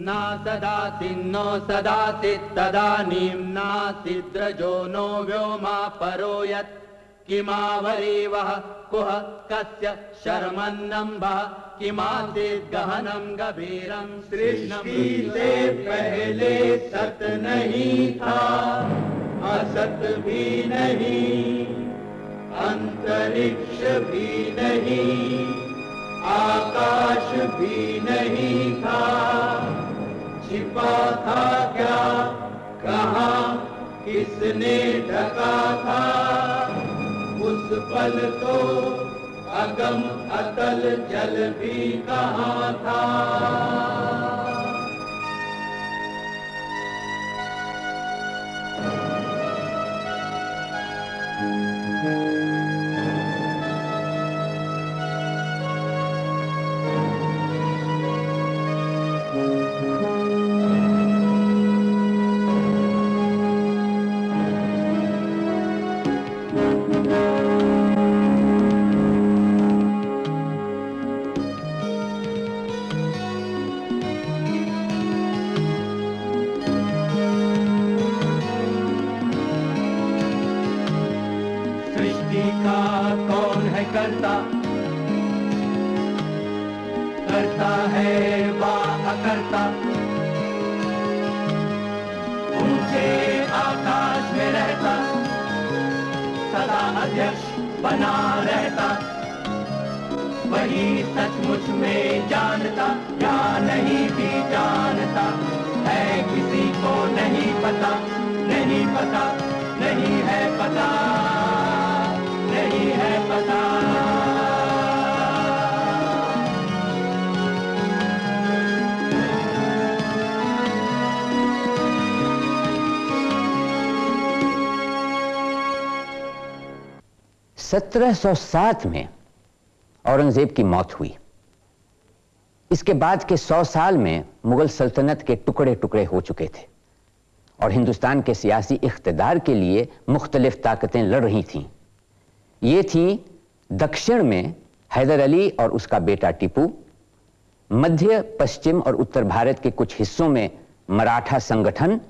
न ददाति नो सदाति तदानीं नासिद्रजो नो व्योमा परो यत्। किमावरीवः कुह, कस्य, शर्मन्नम्बः। किमासीत् गहनं गभीरं सृष्टि पहले सत नहीं था। असत भी नहीं, अंतरिक्ष भी नहीं, आकाश भी नहीं था। छिपा था क्या? कहा, किसने ढका था? उस पल तो अगम अतल जल भी कहा था? अकर्ता ऊँचे आकाश में रहता, सदा अध्यक्ष बना रहता। वही सचमुच में जानता, या नहीं भी जानता, है किसी को नहीं पता नहीं पता, नहीं है पता। 1707 में औरंगज़ेब की मौत हुई। इसके बाद के 100 साल में मुगल सल्तनत के टुकड़े टुकड़े हो चुके थे और हिंदुस्तान के सियासी इकतदार के लिए मुख्तलिफ़ ताकतें लड़ रही थीं। ये थीं दक्षिण में हैदर अली और उसका बेटा टीपू, मध्य, पश्चिम और उत्तर भारत के कुछ हिस्सों में मराठा संगठन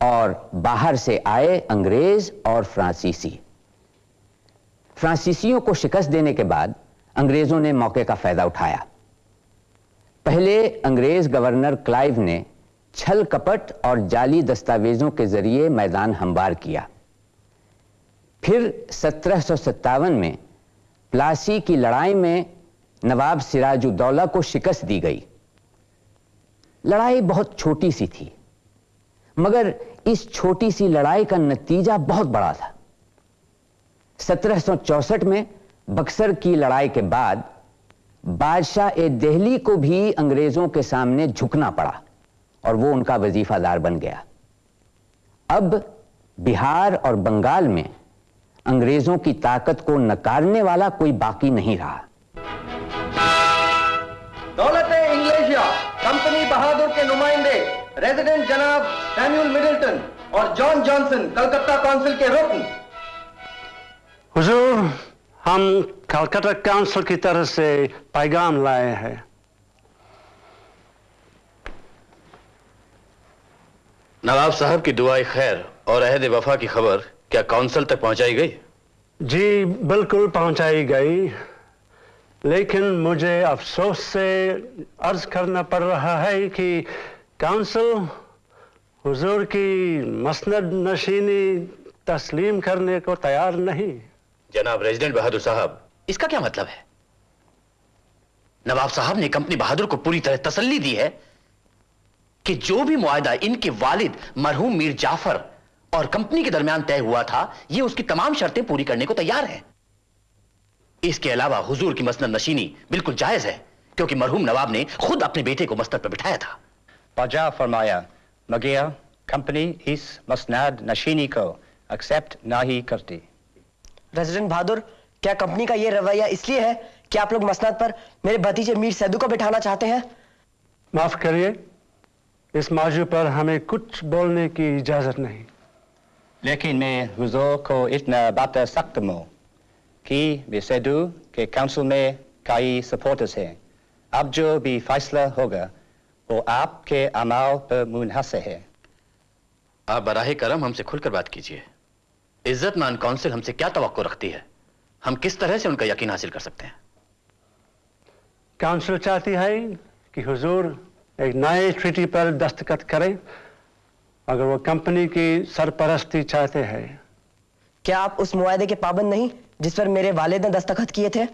और बाहर से आए अंग्रेज़ और फ्रांसीसी। फ्रांसीसियों को शिकस्त देने के बाद अंग्रेज़ों ने मौके का फ़ायदा उठाया। पहले अंग्रेज़ गवर्नर क्लाइव ने छल कपट और जाली दस्तावेजों के ज़रिए मैदान हमवार किया। फिर सत्रह में प्लासी की लड़ाई में नवाब सिराजुद्दौला को शिकस्त दी गई। लड़ाई बहुत छोटी सी थी, मगर इस छोटी सी लड़ाई का नतीजा बहुत बड़ा था। 1764 में बक्सर की लड़ाई के बाद बादशाह ए दिल्ली को भी अंग्रेज़ों के सामने झुकना पड़ा और वो उनका वजीफादार बन गया। अब बिहार और बंगाल में अंग्रेज़ों की ताकत को नकारने वाला कोई बाकी नहीं रहा। दौलत इंग्लेशिया, कंपनी बहादुर के नुमाइंदे, रेजिडेंट जनाब सैम्यूल मिडिल्टन और जॉन जॉनसन, कलकत्ता काउंसिल के रुकन हुजूर हम कलकत्ता काउंसिल की तरफ़ से पैगाम लाए हैं। नवाब साहब की दुआई खैर और अहद वफा की खबर क्या काउंसिल तक पहुंचाई गई? जी बिल्कुल पहुंचाई गई। लेकिन मुझे अफसोस से अर्ज़ करना पड़ रहा है कि काउंसिल हुजूर की मसनद नशीनी तस्लीम करने को तैयार नहीं। जनाब रेजिडेंट बहादुर साहब। इसका क्या मतलब है? नवाब साहब ने कंपनी बहादुर को पूरी तरह तसल्ली दी है कि जो भी मुआदा इनके वालिद मरहूम मीर जाफ़र और कंपनी के दरमियान तय हुआ था ये उसकी तमाम शर्तें पूरी करने को तैयार है। इसके अलावा हुजूर की मसनद नशीनी बिल्कुल जायज़ है क्योंकि मरहूम नवाब ने खुद अपने बेटे को मस्तक पर बिठाया था। बाजा फरमाया मगर कंपनी इस मसनद नशीनी को एक्सेप्ट ना ही करती। रेजिडेंट बहादुर क्या कंपनी का ये रवैया इसलिए है कि आप लोग मसनद पर मेरे भतीजे मीर सैदू को बिठाना चाहते हैं? माफ़ करिए इस मौजू पर हमें कुछ बोलने की इजाज़त नहीं। लेकिन मैं हुजूर को इतना बता सकता हूँ कि बेसैदू के काउंसिल में कई सपोर्टर्स हैं। अब जो भी फैसला होगा वो आपके अमाल पर मुनहसर है। आप बराह करम हमसे खुलकर बात कीजिए। इज्जतमान काउंसिल हमसे क्या तवक्को रखती है? हम किस तरह से उनका यकीन हासिल कर सकते हैं? काउंसिल चाहती है कि हुजूर एक नए ट्रीटी पर दस्तखत करें अगर वो कंपनी की सरपरस्ती चाहते हैं। क्या आप उस मुआदे के पाबंद नहीं जिस पर मेरे वालिद ने दस्तखत किए थे?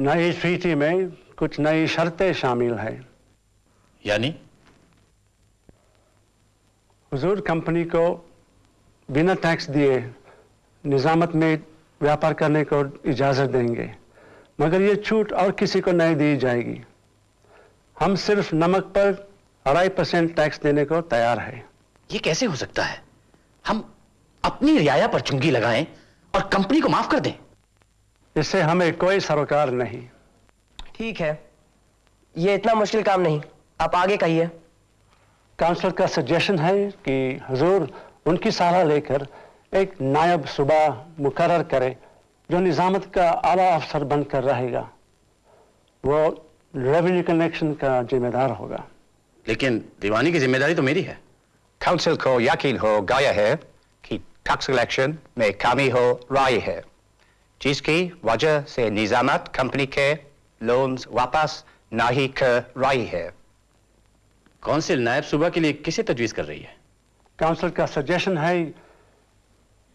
नई ट्रीटी में कुछ नई शर्तें शामिल हैं। यानी? हुजूर कंपनी को बिना टैक्स दिए निजामत में व्यापार करने को इजाज़त देंगे। मगर ये छूट और किसी को नहीं दी जाएगी। हम सिर्फ़ नमक पर अढ़ाई परसेंट टैक्स देने को तैयार है। ये कैसे हो सकता है? हम अपनी रियाया पर चुंगी लगाएँ और कंपनी को माफ़ कर दें। इससे हमें कोई सरोकार नहीं। ठीक है। ये इतना मुश्किल काम नहीं। आप आगे कहिए। काउंसिल का सजेशन है कि हुजूर उनकी सलाह लेकर एक नायब सुबह मुकर करे जो निजामत का आला अफसर बनकर रहेगा। वो रेवेन्यू कलेक्शन का जिम्मेदार होगा। लेकिन दीवानी की ज़िम्मेदारी तो मेरी है। काउंसिल को यकीन हो गया है कि टैक्स कलेक्शन में कमी हो रही है। जिसकी वजह से निजामत कंपनी के लोन्स वापस नहीं कर रही है। काउंसिल नायब सूबा के लिए किसे तजवीज कर रही है? काउंसिल का सजेशन है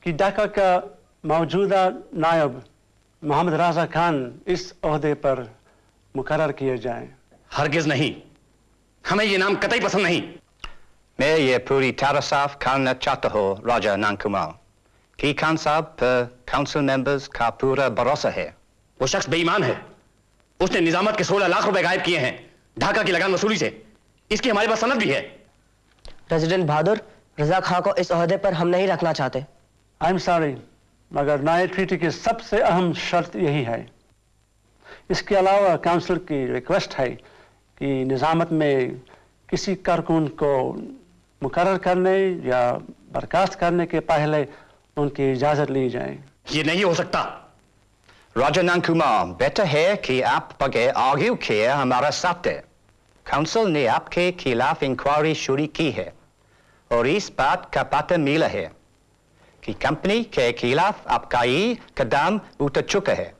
कि ढाका का मौजूदा नायब मोहम्मद राजा खान इस अहदे पर मुकर्र किए जाएँ हरगिज नहीं हमें ये नाम कतई पसंद नहीं मैं ये पूरी तरह साफ़ करना चाहता हूँ राजा नानकुमार कि खान साहब पर काउंसिल मेंबर्स का पूरा भरोसा है वो शख्स बेईमान है उसने निजामत के 16 लाख रुपए गायब किए हैं ढाका की लगान वसूली से इसकी हमारे पास सनद भी है प्रेसिडेंट बहादुर रजा खां को इस अहदे पर हम नहीं रखना चाहते। आई एम सॉरी मगर नए ट्रीटी की सबसे अहम शर्त यही है। इसके अलावा काउंसिल की रिक्वेस्ट है कि निजामत में किसी कारकुन को मुकर करने या बर्खास्त करने के पहले उनकी इजाज़त ली जाए। ये नहीं हो सकता। राजा नानकुमार बेटर है कि आप बगैर आर्ग्यू किए हमारा साथ है काउंसिल ने आपके खिलाफ इंक्वायरी शुरू की है। और इस बात का पता मिला है कि कंपनी के खिलाफ आपका ही कदम उतर चुका है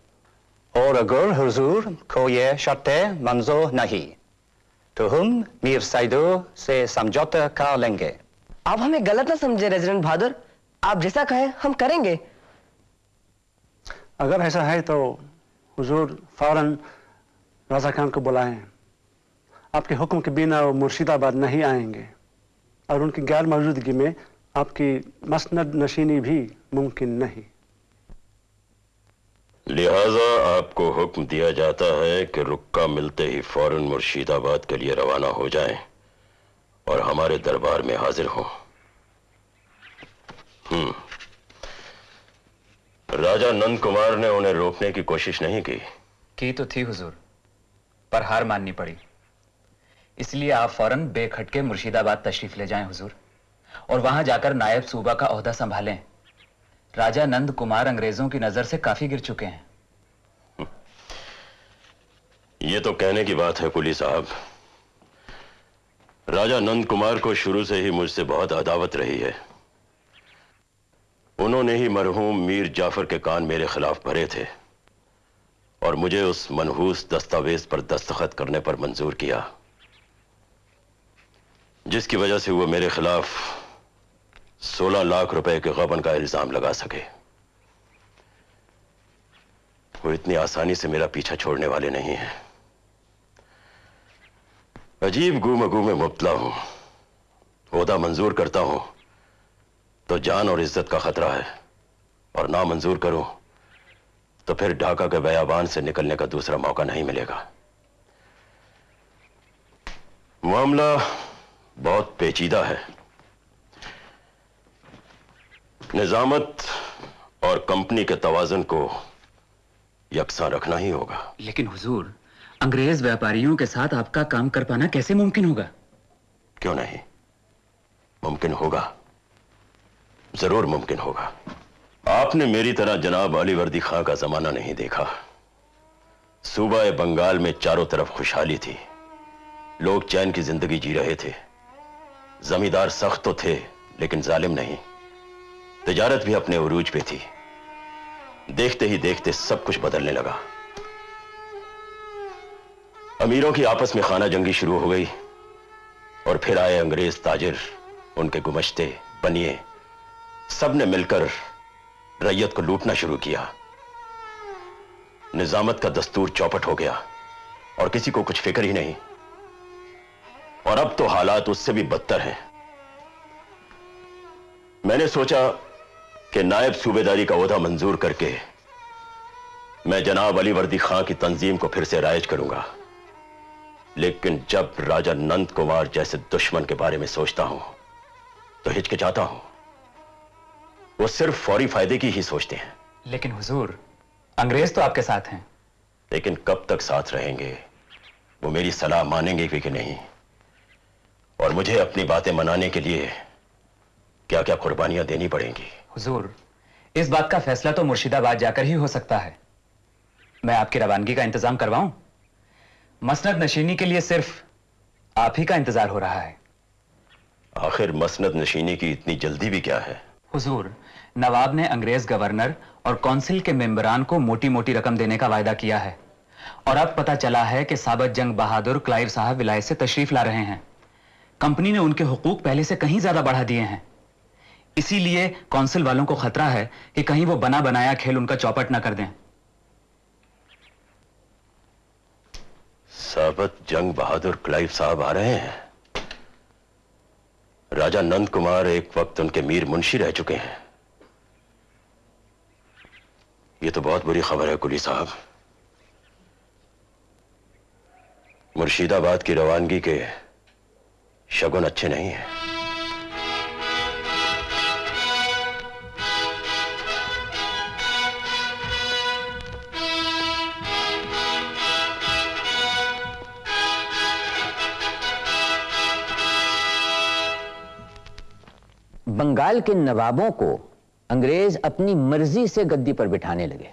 और अगर हुजूर को ये शर्तें मंजूर नहीं तो हम मीर सैदो से समझौता कर लेंगे आप हमें गलत ना समझे रेजिडेंट बहादुर आप जैसा कहें हम करेंगे। अगर ऐसा है तो हुजूर फ़ौरन राजा खान को बुलाएँ। आपके हुक्म के बिना वो मुर्शिदाबाद नहीं आएँगे। और उनकी गैर मौजूदगी में आपकी मसनद नशीनी भी मुमकिन नहीं। लिहाजा आपको हुक्म दिया जाता है कि रुक्का मिलते ही फ़ौरन मुर्शिदाबाद के लिए रवाना हो जाएँ और हमारे दरबार में हाजिर हों। हम्म। राजा नंद कुमार ने उन्हें रोकने की कोशिश नहीं की। की तो थी हुजूर पर हार माननी पड़ी। इसलिए आप फ़ौरन बेखटके मुर्शिदाबाद तशरीफ़ ले जाएँ, हुजूर। और वहाँ जाकर नायब सूबा का ओहदा संभालें। राजा नंद कुमार अंग्रेज़ों की नज़र से काफ़ी गिर चुके हैं। ये तो कहने की बात है कुली साहब। राजा नंद कुमार को शुरू से ही मुझसे बहुत अदावत रही है। उन्होंने ही मरहूम मीर जाफ़र के कान मेरे खिलाफ भरे थे और मुझे उस मनहूस दस्तावेज़ पर दस्तखत करने पर मंजूर किया। जिसकी वजह से वो मेरे खिलाफ 16 लाख रुपए के गबन का इल्ज़ाम लगा सके। वो इतनी आसानी से मेरा पीछा छोड़ने वाले नहीं है। अजीब गुमगू में मुबतला हूँ। ओदा मंजूर करता हूँ तो जान और इज़्ज़त का खतरा है। और ना मंजूर करूँ तो फिर ढाका के बयाबान से निकलने का दूसरा मौका नहीं मिलेगा। मामला बहुत पेचीदा है। निजामत और कंपनी के तवाजन को यकसा रखना ही होगा। लेकिन हुजूर अंग्रेज़ व्यापारियों के साथ आपका काम कर पाना कैसे मुमकिन होगा? क्यों नहीं? मुमकिन होगा। ज़रूर मुमकिन होगा। आपने मेरी तरह जनाब अली वर्दी खां का जमाना नहीं देखा। सूबा बंगाल में चारों तरफ़ खुशहाली थी। लोग चैन की ज़िंदगी जी रहे थे। जमींदार सख्त तो थे, लेकिन जालिम नहीं। तजारत भी अपने उरूज पे थी। देखते ही देखते सब कुछ बदलने लगा। अमीरों की आपस में खाना जंगी शुरू हो गई, और फिर आए अंग्रेज़ ताजिर, उनके गुमश्ते, बनिए। सबने मिलकर रैयत को लूटना शुरू किया। निजामत का दस्तूर चौपट हो गया, और किसी को कुछ फ़िक्र ही नहीं। और अब तो हालात उससे भी बदतर हैं। मैंने सोचा कि नायब सूबेदारी का ओहदा मंजूर करके मैं जनाब अली वर्दी खां की तंजीम को फिर से राइज करूँगा। लेकिन जब राजा नंद कुमार जैसे दुश्मन के बारे में सोचता हूँ तो हिचकिचाता हूँ। वो सिर्फ़ फौरी फ़ायदे की ही सोचते हैं। लेकिन हुजूर अंग्रेज़ तो आपके साथ हैं। लेकिन कब तक साथ रहेंगे वो मेरी सलाह मानेंगे भी कि नहीं। और मुझे अपनी बातें मनाने के लिए क्या क्या कुर्बानियाँ देनी पड़ेंगी? हुजूर इस बात का फैसला तो मुर्शिदाबाद जाकर ही हो सकता है। मैं आपकी रवानगी का इंतज़ाम करवाऊं? मसनद नशीनी के लिए सिर्फ़ आप ही का इंतज़ार हो रहा है। आखिर मसनद नशीनी की इतनी जल्दी भी क्या है? हुजूर नवाब ने अंग्रेज़ गवर्नर और काउंसिल के मेंबरान को मोटी मोटी रकम देने का वायदा किया है। और अब पता चला है कि साबत जंग बहादुर क्लाइव साहब विलायत से तशरीफ़ ला रहे हैं। कंपनी ने उनके हुकूक पहले से कहीं ज़्यादा बढ़ा दिए हैं। इसीलिए काउंसिल वालों को खतरा है कि कहीं वो बना बनाया खेल उनका चौपट ना कर दें। साबत, जंग बहादुर, क्लाइव साहब आ रहे हैं। राजा नंद कुमार एक वक्त उनके मीर मुंशी रह चुके हैं। ये तो बहुत बुरी खबर है, कुली साहब। मुर्शिदाबाद की रवानगी के शगुन अच्छे नहीं है। बंगाल के नवाबों को अंग्रेज़ अपनी मर्ज़ी से गद्दी पर बिठाने लगे।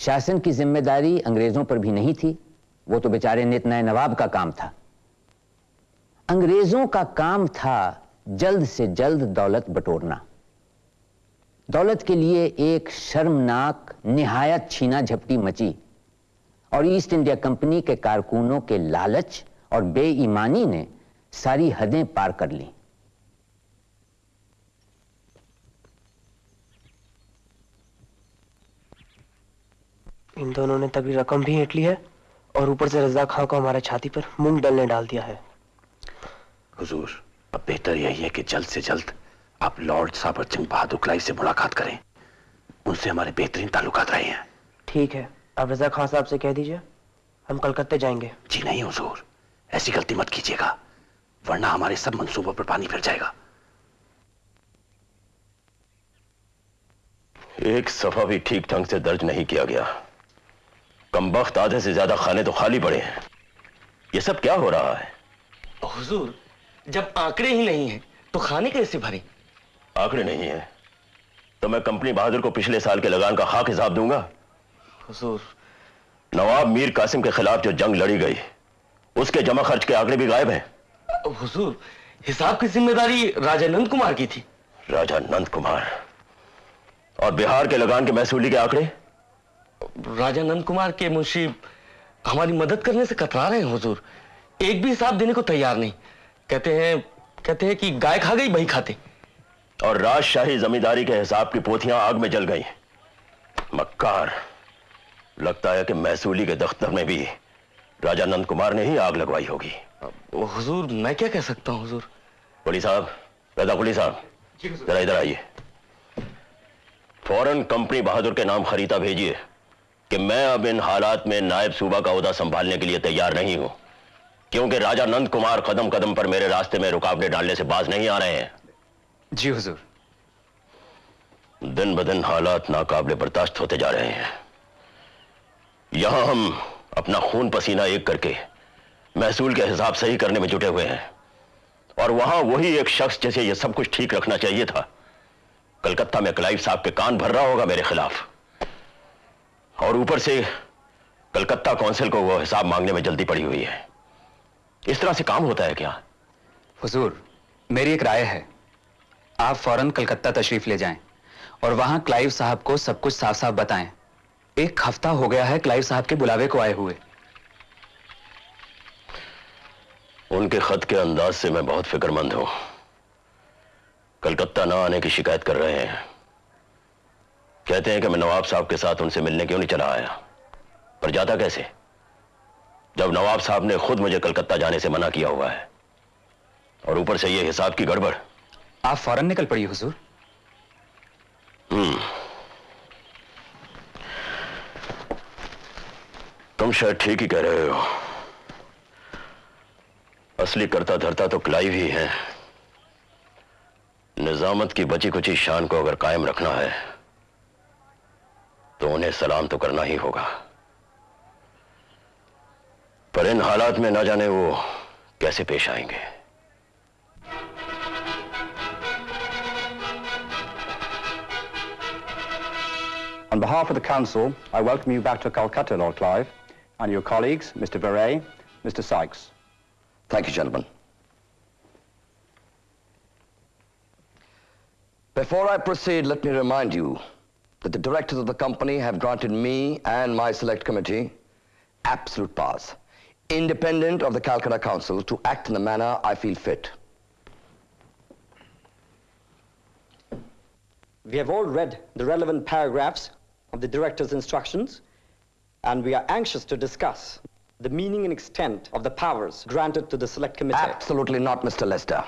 शासन की ज़िम्मेदारी अंग्रेज़ों पर भी नहीं थी, वो तो बेचारे नित नए नवाब का काम था। अंग्रेज़ों का काम था जल्द से जल्द दौलत बटोरना। दौलत के लिए एक शर्मनाक, निहायत छीना झपटी मची और ईस्ट इंडिया कंपनी के कारकुनों के लालच और बेईमानी ने सारी हदें पार कर ली। इन दोनों ने तगड़ी रकम भी हेट ली है और ऊपर से रजा खां को हमारे छाती पर मूंग डलने डाल दिया है। हुजूर अब बेहतर यही है कि जल्द से जल्द आप लॉर्ड साबर सिंह बहादुर क्लाइव से मुलाकात करें। उनसे हमारे बेहतरीन ताल्लुकात रहे हैं। ठीक है अब रजा खां साहब से कह दीजिए हम कलकत्ते जाएँगे। जी नहीं हुजूर ऐसी गलती मत कीजिएगा वरना हमारे सब मंसूबों पर पानी फिर जाएगा। एक सफ़ा भी ठीक ढंग से दर्ज नहीं किया गया। कमबख्त आधे से ज़्यादा खाने तो खाली पड़े हैं। ये सब क्या हो रहा है? हुजूर जब आंकड़े ही नहीं है तो खाने कैसे भरे? आंकड़े नहीं है। तो मैं कंपनी बहादुर को पिछले साल के लगान का खाक हिसाब दूँगा। हुजूर। नवाब मीर कासिम के खिलाफ जो जंग लड़ी गई उसके जमा खर्च के आंकड़े भी गायब हैं। हुजूर हिसाब की ज़िम्मेदारी राजा नंद कुमार की थी। राजा नंद कुमार। और बिहार के लगान के महसूली के आंकड़े? राजा नंद कुमार के मुंशी हमारी मदद करने से कतरा रहे हैं हुजूर। एक भी हिसाब देने को तैयार नहीं। कहते हैं कहते हैं कि गाय खा गई बही खाते। और राजशाही जमींदारी के हिसाब की पोथियाँ आग में जल गई मक्कार लगता है कि महसूली के दफ्तर में भी राजा नंद कुमार ने ही आग लगवाई होगी। हुजूर मैं क्या कह सकता हूँ हुजूर? कुली साहब रजा कुली साहब जरा इधर आइए। फ़ौरन कंपनी बहादुर के नाम खरीदा भेजिए कि मैं अब इन हालात में नायब सूबा का उहदा संभालने के लिए तैयार नहीं हूँ। क्योंकि राजा नंद कुमार कदम कदम पर मेरे रास्ते में रुकावटें डालने से बाज नहीं आ रहे हैं। जी हुजूर। दिन ब दिन हालात नाकाबले बर्दाश्त होते जा रहे हैं। यहाँ हम अपना खून पसीना एक करके महसूल के हिसाब सही करने में जुटे हुए हैं। और वहाँ वही एक शख्स जैसे यह सब कुछ ठीक रखना चाहिए था। कलकत्ता में क्लाइव साहब के कान भर रहा होगा मेरे खिलाफ। और ऊपर से कलकत्ता काउंसिल को वो हिसाब मांगने में जल्दी पड़ी हुई है। इस तरह से काम होता है क्या? हुजूर मेरी एक राय है। आप फ़ौरन कलकत्ता तशरीफ़ ले जाएँ और वहाँ क्लाइव साहब को सब कुछ साफ़ साफ़ बताएँ। एक हफ़्ता हो गया है क्लाइव साहब के बुलावे को आए हुए। उनके खत के अंदाज से मैं बहुत फिक्रमंद हूँ। कलकत्ता ना आने की शिकायत कर रहे हैं। कहते हैं कि मैं नवाब साहब के साथ उनसे मिलने क्यों नहीं चला आया? पर जाता कैसे? जब नवाब साहब ने खुद मुझे कलकत्ता जाने से मना किया हुआ है। और ऊपर से ये हिसाब की गड़बड़। आप फ़ौरन निकल पड़िए हुजूर। हम्म। तुम शायद ठीक ही कह रहे हो। असली करता धरता तो क्लाइव ही है। निजामत की बची कुची शान को अगर कायम रखना है तो उन्हें सलाम तो करना ही होगा। पर इन हालात में ना जाने वो कैसे पेश आएंगे On behalf of the Council, I welcome you back to Calcutta, Lord Clive, and your colleagues, Mr. Beret, Mr. Sykes. Thank you, gentlemen. Before I proceed, let me remind you that the directors of the company have granted me and my select committee absolute powers, independent of the Calcutta Council, to act in the manner I feel fit. We have all read the relevant paragraphs of the director's instructions, and we are anxious to discuss the meaning and extent of the powers granted to the select committee. Absolutely not, Mr. Lester.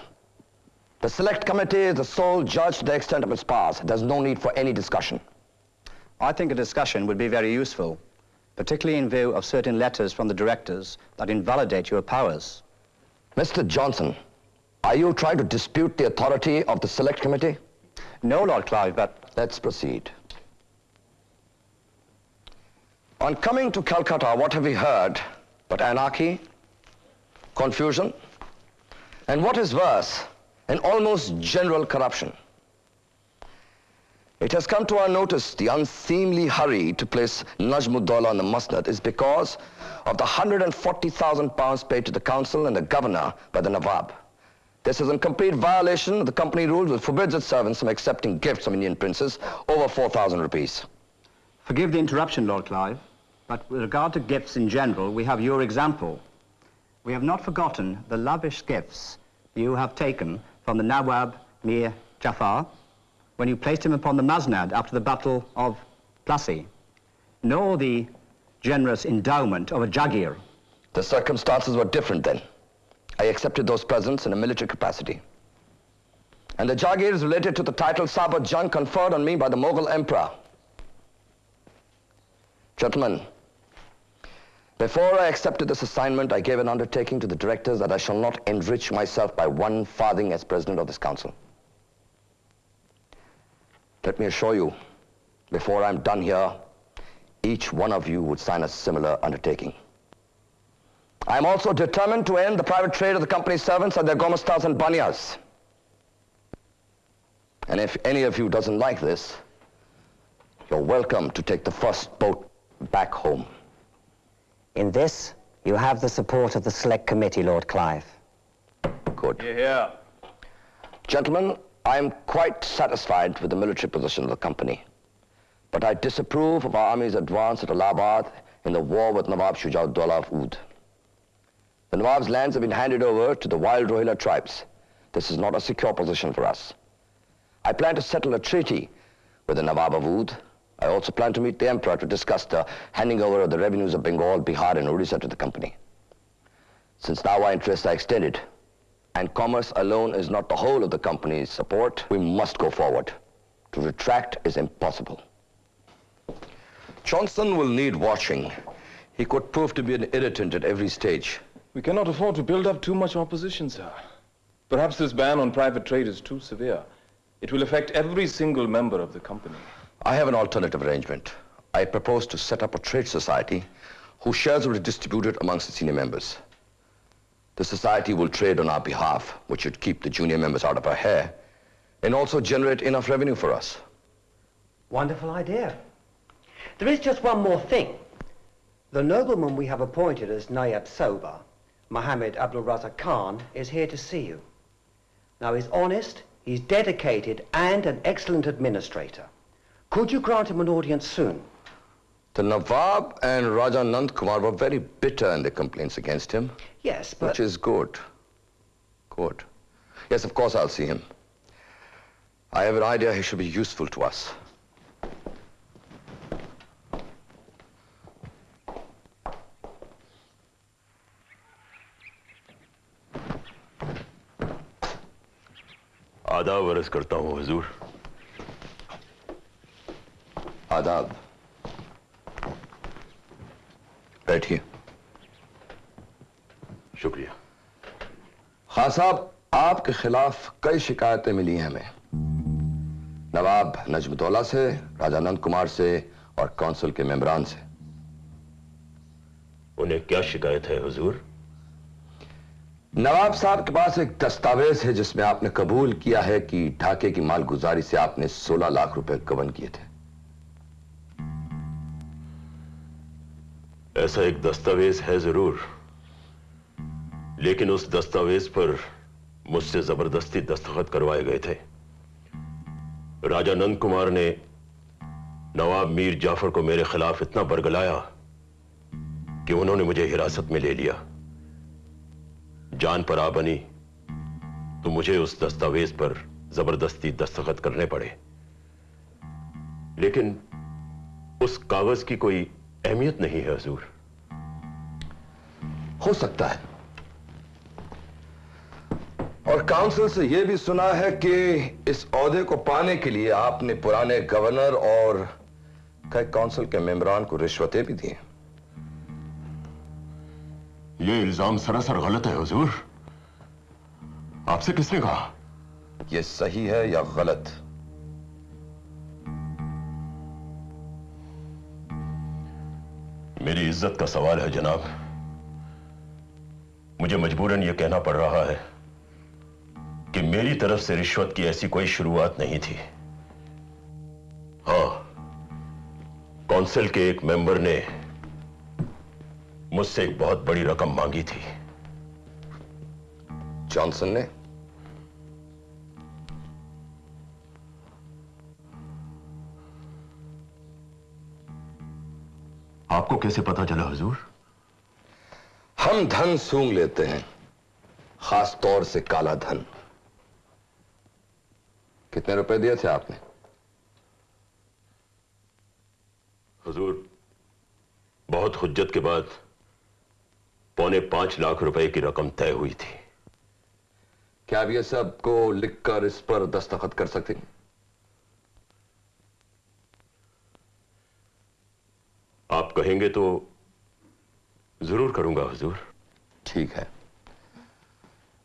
The select committee is the sole judge to the extent of its powers. There's no need for any discussion. I think a discussion would be very useful, particularly in view of certain letters from the directors that invalidate your powers. Mr. Johnson, are you trying to dispute the authority of the select committee? No, Lord Clive, but... Let's proceed. On coming to Calcutta, what have we heard but anarchy, confusion, and what is worse, an almost general corruption? It has come to our notice the unseemly hurry to place Najmuddollah on the Musnad is because of the 140,000 pounds paid to the council and the governor by the Nawab. This is in complete violation of the company rules which forbids its servants from accepting gifts from Indian princes over 4,000 rupees. Forgive the interruption, Lord Clive, but with regard to gifts in general, we have your example. We have not forgotten the lavish gifts you have taken from the Nawab Mir Jafar when you placed him upon the Masnad after the Battle of Plassey, nor the generous endowment of a jagir. The circumstances were different then. I accepted those presents in a military capacity. And the jagir is related to the title Sabat Jung conferred on me by the Mughal Emperor. Gentlemen, before I accepted this assignment, I gave an undertaking to the directors that I shall not enrich myself by one farthing as president of this council. Let me assure you, before I'm done here, each one of you would sign a similar undertaking. I am also determined to end the private trade of the company's servants and their gomastas and banyas. And if any of you doesn't like this, you're welcome to take the first boat back home. In this, you have the support of the Select Committee, Lord Clive. Good. Yeah. Gentlemen, I am quite satisfied with the military position of the company. But I disapprove of our army's advance at Allahabad in the war with Nawab Shujauddaulah of Oud. The Nawab's lands have been handed over to the wild Rohilla tribes. This is not a secure position for us. I plan to settle a treaty with the Nawab of Oud. I also plan to meet the Emperor to discuss the handing over of the revenues of Bengal, Bihar, and Odisha to the company. Since now our interests are extended, and commerce alone is not the whole of the company's support, we must go forward. To retract is impossible. Johnson will need watching. He could prove to be an irritant at every stage. We cannot afford to build up too much opposition, sir. Perhaps this ban on private trade is too severe. It will affect every single member of the company. I have an alternative arrangement. I propose to set up a trade society whose shares will be distributed amongst the senior members. The society will trade on our behalf, which should keep the junior members out of our hair, and also generate enough revenue for us. Wonderful idea. There is just one more thing. The nobleman we have appointed as Nayab Soba Mohammed Abdul Razak Khan, is here to see you. Now, he's honest, he's dedicated, and an excellent administrator. Could you grant him an audience soon? The Nawab and Raja Nand Kumar were very bitter in their complaints against him. Yes, but... Which is good. Good. Yes, of course I'll see him. I have an idea he should be useful to us. आदाब वर्ष करता हूं हजूर आदाब बैठिए। शुक्रिया। खान साहब आपके खिलाफ कई शिकायतें मिली हैं हमें। नवाब नजमतौला से राजानंद कुमार से और काउंसिल के मेम्बरान से। उन्हें क्या शिकायत है हुजूर? नवाब साहब के पास एक दस्तावेज़ है जिसमें आपने कबूल किया है कि ढाके की मालगुजारी से आपने 16 लाख रुपए गबन किए थे। ऐसा एक दस्तावेज़ है ज़रूर। लेकिन उस दस्तावेज़ पर मुझसे ज़बरदस्ती दस्तखत करवाए गए थे। राजा नंद कुमार ने नवाब मीर जाफ़र को मेरे खिलाफ इतना बरगलाया कि उन्होंने मुझे हिरासत में ले लिया। जान पर आ बनी तो मुझे उस दस्तावेज़ पर ज़बरदस्ती दस्तखत करने पड़े। लेकिन उस कागज़ की कोई अहमियत नहीं है हजूर। हो सकता है। और काउंसिल से यह भी सुना है कि इस औहदे को पाने के लिए आपने पुराने गवर्नर और कई काउंसिल के मेंबरान को रिश्वतें भी दी ये इल्ज़ाम सरासर गलत है हुजूर। आपसे किसने कहा? यह सही है या गलत? मेरी इज़्ज़त का सवाल है, जनाब। मुझे मजबूरन यह कहना पड़ रहा है कि मेरी तरफ़ से रिश्वत की ऐसी कोई शुरुआत नहीं थी। हाँ काउंसिल के एक मेंबर ने मुझसे एक बहुत बड़ी रकम मांगी थी। जॉनसन ने? आपको कैसे पता चला हुजूर? हम धन सूंघ लेते हैं खास तौर से काला धन। कितने रुपए दिए थे आपने? हुजूर बहुत हुज्जत के बाद पौने पाँच लाख रुपए की रकम तय हुई थी। क्या आप ये सबको लिखकर इस पर दस्तखत कर सकते हैं? आप कहेंगे तो ज़रूर करूँगा, हुजूर। ठीक है।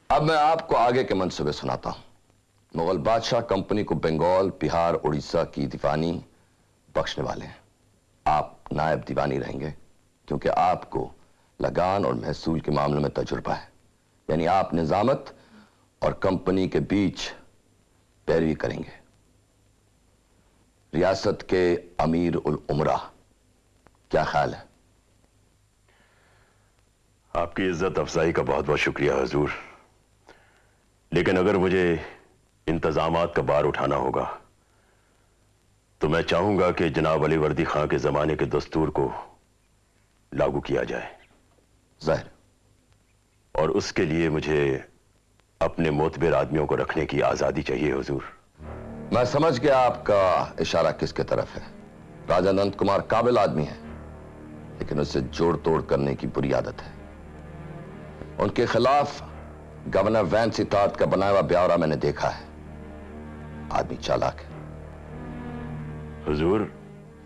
अब मैं आपको आगे के मंसूबे सुनाता हूँ। मुगल बादशाह कंपनी को बंगाल, बिहार, उड़ीसा की दीवानी बख्शने वाले हैं। आप नायब दीवानी रहेंगे, क्योंकि आपको लगान और महसूल के मामलों में तजुर्बा है। यानी आप निजामत और कंपनी के बीच पैरवी करेंगे। रियासत के अमीर उल उमरा क्या ख्याल है? आपकी इज़्ज़त अफजाई का बहुत बहुत शुक्रिया हजूर। लेकिन अगर मुझे इंतज़ाम का बार उठाना होगा तो मैं चाहूँगा कि जनाब अली वर्दी खां के जमाने के दस्तूर को लागू किया जाए। ज़ाहिर। और उसके लिए मुझे अपने मोतबिर आदमियों को रखने की आज़ादी चाहिए हुजूर। मैं समझ गया आपका इशारा किसके तरफ़ है। राजा नंद कुमार काबिल आदमी है। लेकिन उससे जोड़ तोड़ करने की बुरी आदत है। उनके खिलाफ गवर्नर वैन सितात का बनाया हुआ ब्यौरा मैंने देखा है। आदमी चालाक है। हुजूर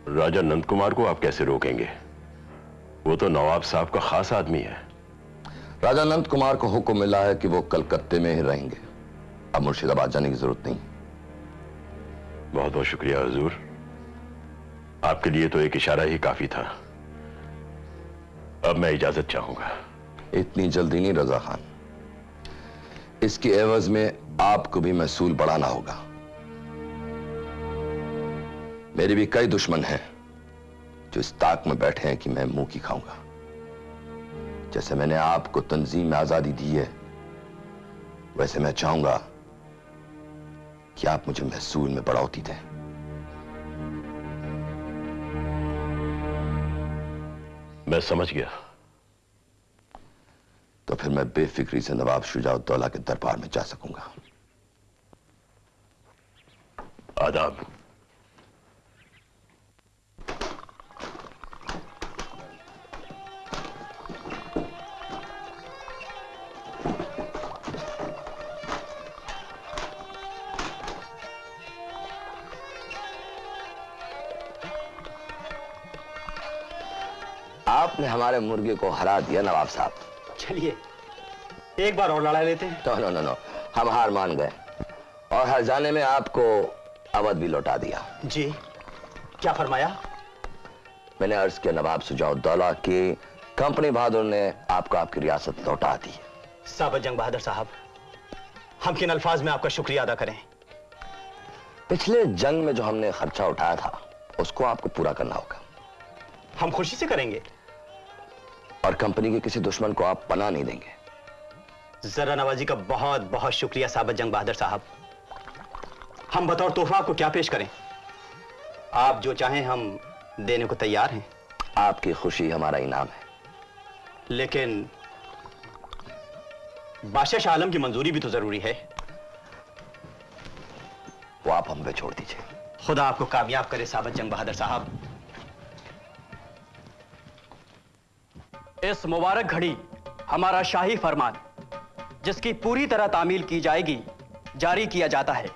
राजा नंद कुमार को आप कैसे रोकेंगे? वो तो नवाब साहब का खास आदमी है। राजा नंद कुमार को हुक्म मिला है कि वो कलकत्ते में ही रहेंगे। अब मुर्शिदाबाद जाने की ज़रूरत नहीं। बहुत बहुत शुक्रिया हजूर। आपके लिए तो एक इशारा ही काफ़ी था। अब मैं इजाज़त चाहूँगा। इतनी जल्दी नहीं, रजा खान। इसके एवज में आपको भी महसूल बढ़ाना होगा। मेरे भी कई दुश्मन हैं जो इस ताक में बैठे हैं कि मैं मुँह की खाऊँगा। जैसे मैंने आपको तंजीम में आज़ादी दी है, वैसे मैं चाहूँगा कि आप मुझे महसूल में बढ़ाती दें। मैं समझ गया। तो फिर मैं बेफिक्री से नवाब शुजाउद्दौला के दरबार में जा सकूँगा। आदाब। आपने हमारे मुर्गे को हरा दिया नवाब साहब। चलिए एक बार और लड़ा लेते हैं। नो नो नो नो हम हार मान गए और हर जाने में आपको अवध भी लौटा दिया। जी क्या फरमाया? मैंने अर्ज़ किया नवाब सुजाउद्दौला की कंपनी बहादुर ने आपको आपकी रियासत लौटा दी। साबत जंग बहादुर साहब हम किन अल्फाज में आपका शुक्रिया अदा करें? पिछले जंग में जो हमने खर्चा उठाया था उसको आपको पूरा करना होगा। हम खुशी से करेंगे। और कंपनी के किसी दुश्मन को आप पना नहीं देंगे। जरा नवाजी का बहुत बहुत शुक्रिया साबत जंग बहादुर साहब। हम बतौर तोहफा आपको क्या पेश करें? आप जो चाहें हम देने को तैयार हैं। आपकी खुशी हमारा इनाम है। लेकिन बादशाह शाह आलम की मंजूरी भी तो ज़रूरी है। वो आप हम पे छोड़ दीजिए। खुदा आपको कामयाब करे साबत जंग बहादुर साहब। इस मुबारक घड़ी हमारा शाही फरमान, जिसकी पूरी तरह तामील की जाएगी, जारी किया जाता है।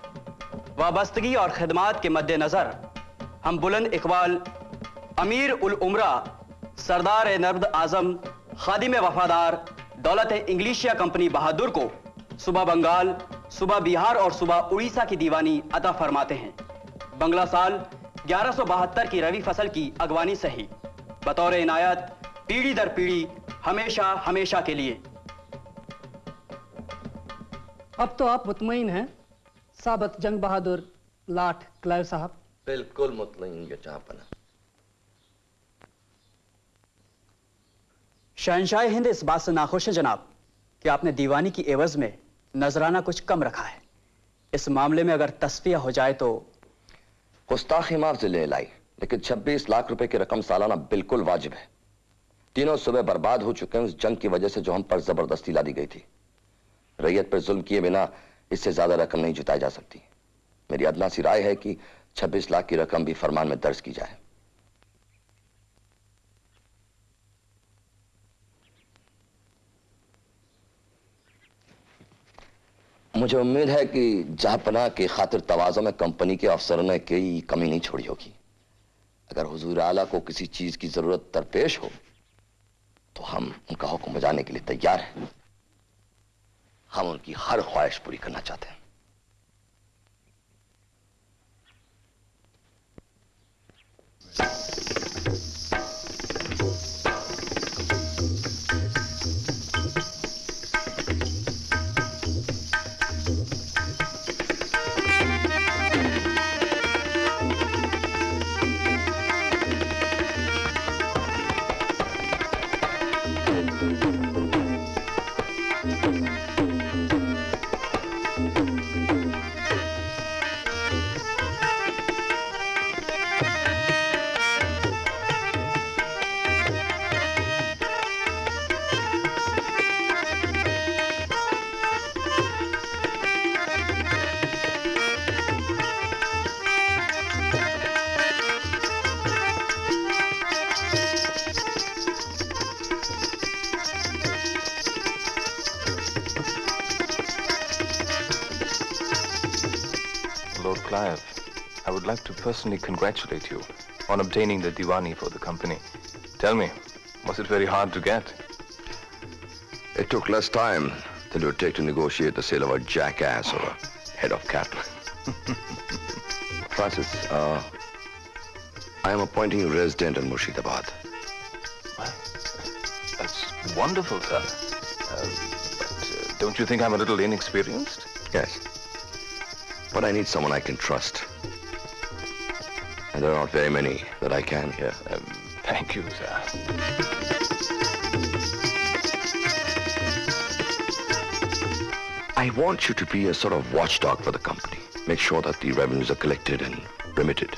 वाबस्तगी और खदमात के मद्देनजर हम बुलंद इकबाल, अमीर उल उमरा, सरदार नर्द आज़म, खादिम वफादार, दौलत इंग्लिशिया कंपनी बहादुर को सुबह बंगाल, सुबह बिहार और सुबह उड़ीसा की दीवानी अता फरमाते हैं। बंगला साल ग्यारह की रवि फ़सल की अगवानी सही। बतौर इनायत पीढ़ी दर पीढ़ी हमेशा हमेशा के लिए। अब तो आप मुतमिन हैं साबत जंग बहादुर लाठ क्लाइव साहब। बिल्कुल मुतमईन ये चाहपना शहनशाह हिंद इस बात से नाखुश है जनाब कि आपने दीवानी की एवज में नजराना कुछ कम रखा है। इस मामले में अगर तस्फिया हो जाए तो गुस्ताखी माफ़ ले लाई लेकिन 26 लाख रुपए की रकम सालाना बिल्कुल वाजिब है। तीनों सुबह बर्बाद हो चुके हैं उस जंग की वजह से जो हम पर ज़बरदस्ती ला दी गई थी। रैयत पर जुल्म किए बिना इससे ज़्यादा रकम नहीं जुटाई जा सकती। मेरी अदना सी राय है कि 26 लाख की रकम भी फरमान में दर्ज की जाए। मुझे उम्मीद है कि जहापना की खातिर तवाज़ों में कंपनी के अफसरों ने कोई कमी नहीं छोड़ी होगी। अगर हुजूर आला को किसी चीज़ की ज़रूरत दरपेश हो तो हम उनका हुक्म बजाने के लिए तैयार हैं। हम उनकी हर ख्वाहिश पूरी करना चाहते हैं। Lord personally congratulate you on obtaining the Diwani for the company. Tell me, was it very hard to get? It took less time than it would take to negotiate the sale of a jackass or a head of cattle. Francis, uh, I am appointing you resident in Murshidabad. That's wonderful, sir. Uh, but uh, don't you think I'm a little inexperienced? Yes. But I need someone I can trust. And there aren't very many that I can hear. Um, thank you, sir. I want you to be a sort of watchdog for the company. Make sure that the revenues are collected and remitted.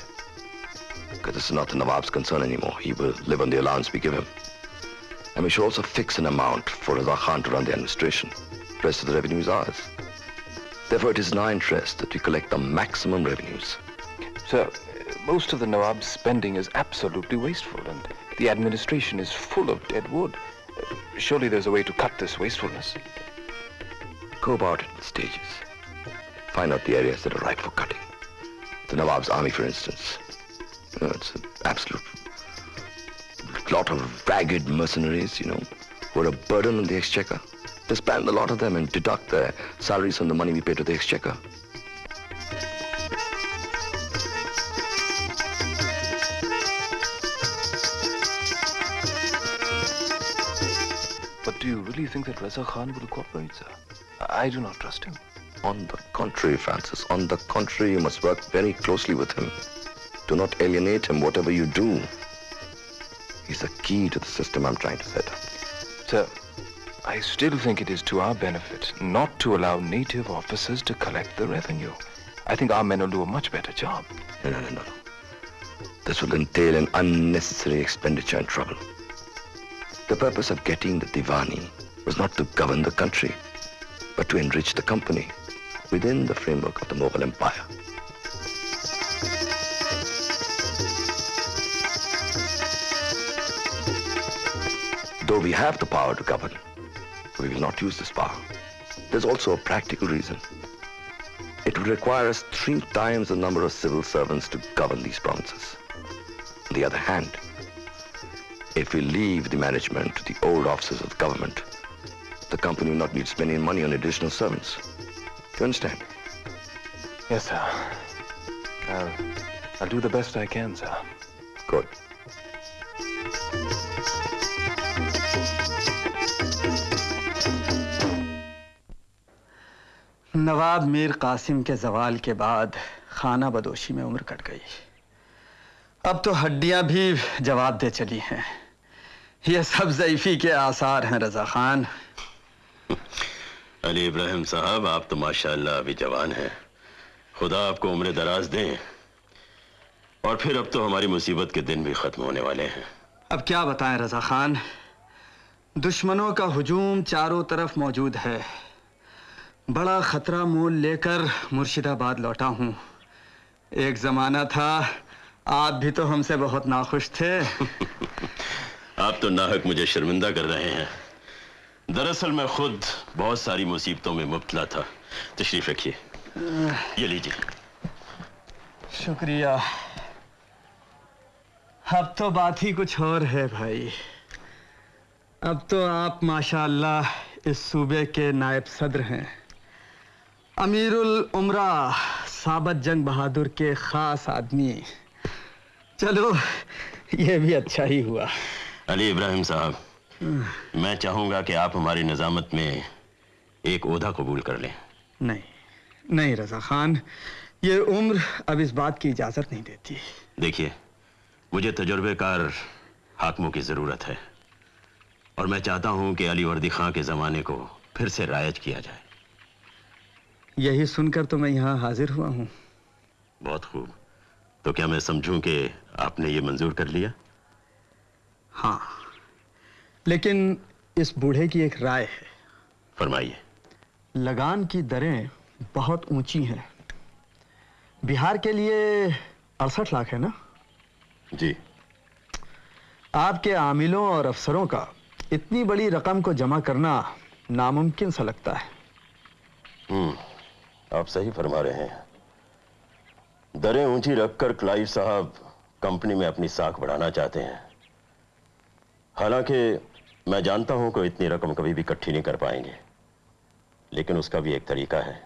Because this is not the Nawab's concern anymore. He will live on the allowance we give him. And we should also fix an amount for Raza Khan to run the administration. The rest of the revenue is ours. Therefore, it is in our interest that we collect the maximum revenues. Sir, most of the Nawab's spending is absolutely wasteful, and the administration is full of dead wood. Surely there's a way to cut this wastefulness. Go about it in stages. Find out the areas that are ripe for cutting. The Nawab's army, for instance. You know, it's an absolute lot of ragged mercenaries, you know, who are a burden on the exchequer. Disband a lot of them and deduct their salaries from the money we pay to the exchequer. You think that Reza Khan will cooperate, sir? I do not trust him. On the contrary, Francis, on the contrary, you must work very closely with him. Do not alienate him, whatever you do. He's the key to the system I'm trying to set up. Sir, I still think it is to our benefit not to allow native officers to collect the revenue. I think our men will do a much better job. No, no, no, no. This will entail an unnecessary expenditure and trouble. The purpose of getting the Diwani was not to govern the country, but to enrich the company within the framework of the Mughal Empire. Though we have the power to govern, we will not use this power. There's also a practical reason. It would require us three times the number of civil servants to govern these provinces. On the other hand, if we leave the management to the old officers of the government, the company will not need spending money on additional servants. Do you understand? Yes, sir. I'll, I'll do the best I can, sir. Good. नवाब मीर कासिम के जवाल के बाद खाना बदोशी में उम्र cut गई अब तो हड्डियाँ भी जवाब दे चली हैं ये सब जईफी के आसार हैं रजा खान अली इब्राहिम साहब आप तो माशाल्लाह अभी जवान हैं। खुदा आपको उम्र दराज दें। और फिर अब तो हमारी मुसीबत के दिन भी खत्म होने वाले हैं। अब क्या बताएँ रजा खान? दुश्मनों का हुजूम चारों तरफ़ मौजूद है। बड़ा खतरा मोल लेकर मुर्शिदाबाद लौटा हूँ। एक जमाना था आप भी तो हमसे बहुत नाखुश थे। आप तो नाहक मुझे शर्मिंदा कर रहे हैं। दरअसल मैं खुद बहुत सारी मुसीबतों में मुबतला था। तशरीफ़ रखिए। ये लीजिए। शुक्रिया। अब तो बात ही कुछ और है भाई। अब तो आप माशाअल्लाह इस सूबे के नायब सदर हैं। अमीरुल उमरा साबत जंग बहादुर के खास आदमी। चलो ये भी अच्छा ही हुआ। अली इब्राहिम साहब मैं चाहूँगा कि आप हमारी निजामत में एक ओहदा कबूल कर लें। नहीं नहीं रजा खान ये उम्र अब इस बात की इजाज़त नहीं देती। देखिए मुझे तजुर्बेकार हाकमों की ज़रूरत है और मैं चाहता हूँ कि अली वर्दी खां के जमाने को फिर से रायज किया जाए। यही सुनकर तो मैं यहाँ हाजिर हुआ हूँ। बहुत खूब। तो क्या मैं समझूं कि आपने ये मंजूर कर लिया? हाँ। लेकिन इस बूढ़े की एक राय है। फरमाइए। लगान की दरें बहुत ऊँची हैं। बिहार के लिए अड़सठ लाख है ना? जी। आपके आमिलों और अफसरों का इतनी बड़ी रकम को जमा करना नामुमकिन सा लगता है। हम्म आप सही फरमा रहे हैं। दरें ऊँची रखकर क्लाइव साहब कंपनी में अपनी साख बढ़ाना चाहते हैं। हालाँकि मैं जानता हूँ कि इतनी रकम कभी भी इकट्ठी नहीं कर पाएँगे। लेकिन उसका भी एक तरीका है।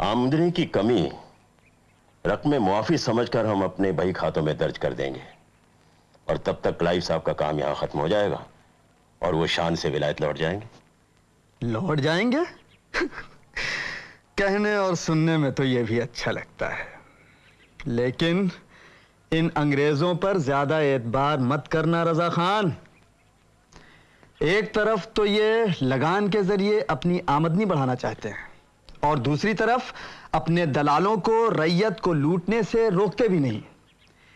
आमदनी की कमी रकम मुआफी समझकर हम अपने बही खातों में दर्ज कर देंगे। और तब तक क्लाइव साहब का काम यहाँ खत्म हो जाएगा और वो शान से विलायत लौट जाएँगे। लौट जाएँगे? कहने और सुनने में तो ये भी अच्छा लगता है। लेकिन इन अंग्रेज़ों पर ज़्यादा एतबार मत करना रजा खान। एक तरफ़ तो ये लगान के ज़रिए अपनी आमदनी बढ़ाना चाहते हैं, और दूसरी तरफ़ अपने दलालों को, रैयत को लूटने से रोकते भी नहीं।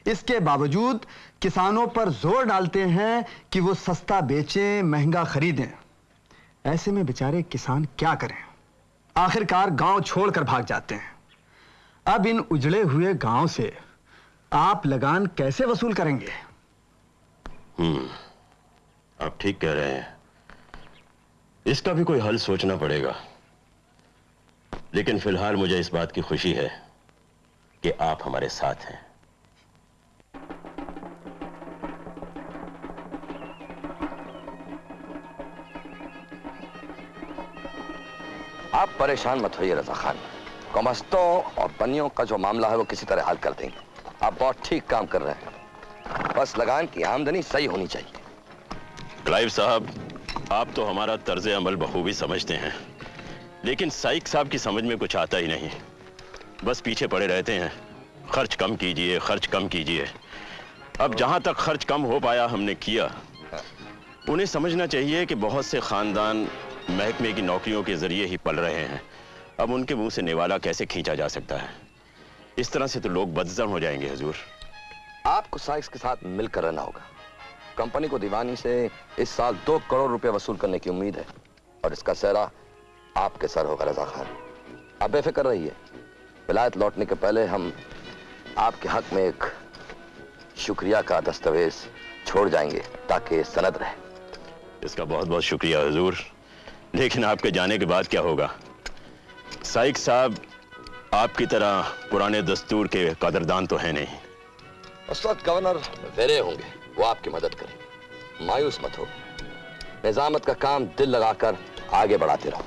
इसके बावजूद किसानों पर ज़ोर डालते हैं कि वो सस्ता बेचें, महँगा खरीदें। ऐसे में बेचारे किसान क्या करें? आखिरकार गाँव छोड़कर भाग जाते हैं। अब इन उजड़े हुए गाँव से आप लगान कैसे वसूल करेंगे? हम्म। आप ठीक कह रहे हैं। इसका भी कोई हल सोचना पड़ेगा। लेकिन फ़िलहाल मुझे इस बात की खुशी है कि आप हमारे साथ हैं। आप परेशान मत होइए, रजा खान। कमस्तों और बनियों का जो मामला है, वो किसी तरह हल कर देंगे। आप बहुत ठीक काम कर रहे हैं। बस लगान की आमदनी सही होनी चाहिए। क्लाइव साहब, आप तो हमारा तर्ज अमल बखूबी समझते हैं, लेकिन साइक साहब की समझ में कुछ आता ही नहीं। बस पीछे पड़े रहते हैं। खर्च कम कीजिए, खर्च कम कीजिए। अब जहाँ तक खर्च कम हो पाया हमने किया, उन्हें समझना चाहिए कि बहुत से खानदान महकमे की नौकरियों के ज़रिए ही पल रहे हैं। अब उनके मुँह से निवाला कैसे खींचा जा सकता है? इस तरह से तो लोग बदजम हो जाएँगे, हजूर। आपको साइक्स के साथ मिलकर रहना होगा। कंपनी को दीवानी से इस साल दो करोड़ रुपए वसूल करने की उम्मीद है। और इसका सहरा आपके सर होगा रजा खान। आप बेफिक्र रहिए। विलायत लौटने के पहले हम आपके हक में एक शुक्रिया का दस्तावेज़ छोड़ जाएँगे ताकि सनद रहे। इसका बहुत बहुत शुक्रिया हजूर। लेकिन आपके जाने के बाद क्या होगा? साइक साहब आपकी तरह पुराने दस्तूर के कदरदान तो है नहीं। उस वक्त गवर्नर वेरे होंगे। वो आपकी मदद करें। मायूस मत हो। निजामत का काम दिल लगाकर आगे बढ़ाते रहो।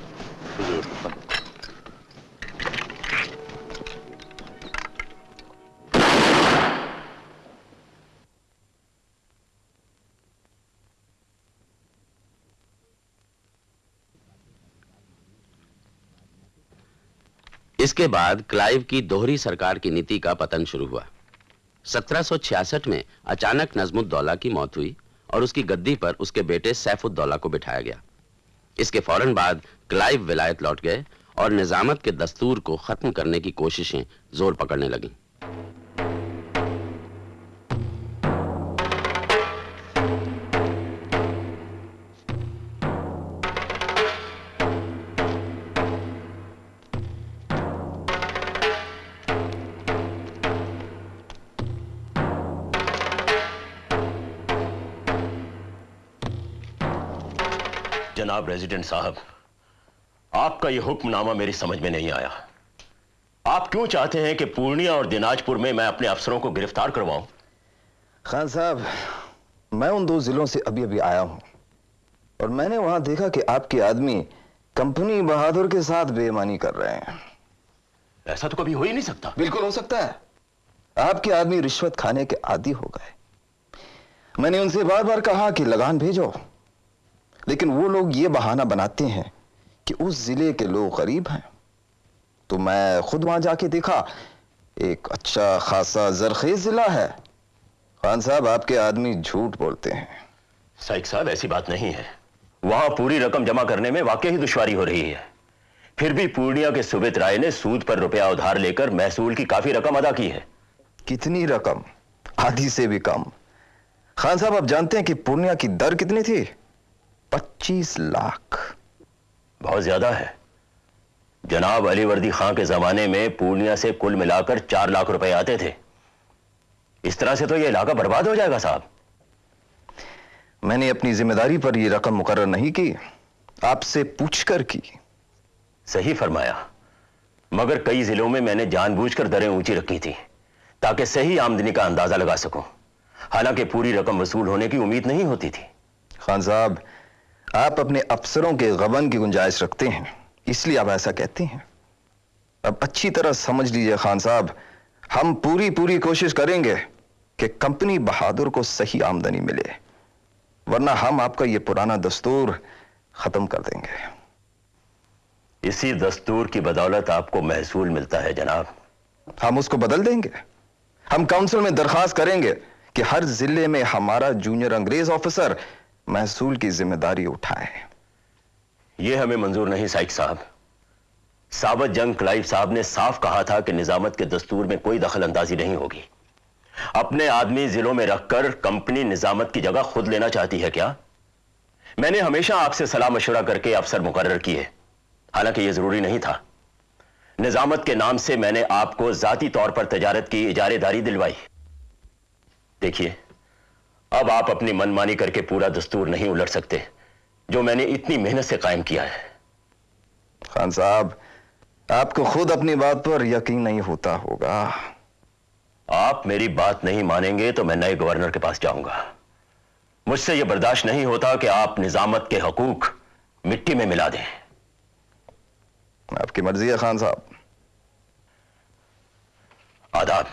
इसके बाद क्लाइव की दोहरी सरकार की नीति का पतन शुरू हुआ। 1766 में अचानक नजमुद्दौला की मौत हुई और उसकी गद्दी पर उसके बेटे सैफुद्दौला को बिठाया गया। इसके फ़ौरन बाद क्लाइव विलायत लौट गए और निजामत के दस्तूर को खत्म करने की कोशिशें ज़ोर पकड़ने लगीं। जनाब रेजिडेंट साहब आपका यह हुक्मनामा मेरी समझ में नहीं आया। आप क्यों चाहते हैं कि पूर्णिया और दिनाजपुर में मैं अपने अफसरों को गिरफ़्तार करवाऊं? खान साहब मैं उन दो जिलों से अभी अभी आया हूँ और मैंने वहाँ देखा कि आपके आदमी कंपनी बहादुर के साथ बेईमानी कर रहे हैं। ऐसा तो कभी हो ही नहीं सकता। बिल्कुल हो सकता है। आपके आदमी रिश्वत खाने के आदि हो गए। मैंने उनसे बार बार कहा कि लगान भेजो। लेकिन वो लोग ये बहाना बनाते हैं कि उस ज़िले के लोग गरीब हैं। तो मैं खुद वहाँ जाके देखा एक अच्छा खासा जरखेज जिला है। खान साहब आपके आदमी झूठ बोलते हैं। साइक साहब ऐसी बात नहीं है। वहाँ पूरी रकम जमा करने में वाकई ही दुश्वारी हो रही है। फिर भी पूर्णिया के सुबित राय ने सूद पर रुपया उधार लेकर महसूल की काफ़ी रकम अदा की है। कितनी रकम? आधी से भी कम। खान साहब आप जानते हैं कि पूर्णिया की दर कितनी थी? पच्चीस लाख। बहुत ज़्यादा है। जनाब अली वर्दी खां के जमाने में पूर्णिया से कुल मिलाकर चार लाख रुपए आते थे। इस तरह से तो यह इलाका बर्बाद हो जाएगा साहब। मैंने अपनी ज़िम्मेदारी पर यह रकम मुकर्र नहीं की आपसे पूछकर की। सही फरमाया। मगर कई जिलों में मैंने जानबूझकर दरें ऊँची रखी थी ताकि सही आमदनी का अंदाज़ा लगा सकूँ। हालाँकि पूरी रकम वसूल होने की उम्मीद नहीं होती थी। खान साहब आप अपने अफसरों के गबन की गुंजाइश रखते हैं। इसलिए आप ऐसा कहते हैं। अब अच्छी तरह समझ लीजिए खान साहब हम पूरी पूरी कोशिश करेंगे कि कंपनी बहादुर को सही आमदनी मिले वरना हम आपका यह पुराना दस्तूर खत्म कर देंगे। इसी दस्तूर की बदौलत आपको महसूल मिलता है जनाब। हम उसको बदल देंगे। हम काउंसिल में दरखास्त करेंगे कि हर ज़िले में हमारा जूनियर अंग्रेज़ ऑफिसर महसूल की ज़िम्मेदारी उठाए। यह हमें मंजूर नहीं, साइक साहब। साबत जंग क्लाइव साहब ने साफ़ कहा था कि निजामत के दस्तूर में कोई दखल अंदाजी नहीं होगी। अपने आदमी जिलों में रखकर कंपनी निजामत की जगह खुद लेना चाहती है क्या? मैंने हमेशा आपसे सलाह मशुरा करके अफसर मुकर्र किए। हालाँकि यह ज़रूरी नहीं था। निजामत के नाम से मैंने आपको जाती तौर पर तजारत की इजारेदारी दिलवाई। देखिए अब आप अपनी मनमानी करके पूरा दस्तूर नहीं उलट सकते जो मैंने इतनी मेहनत से कायम किया है। खान साहब आपको खुद अपनी बात पर यकीन नहीं होता होगा। आप मेरी बात नहीं मानेंगे तो मैं नए गवर्नर के पास जाऊँगा। मुझसे यह बर्दाश्त नहीं होता कि आप निजामत के हकूक मिट्टी में मिला दें। आपकी मर्ज़ी है खान साहब। आदाब।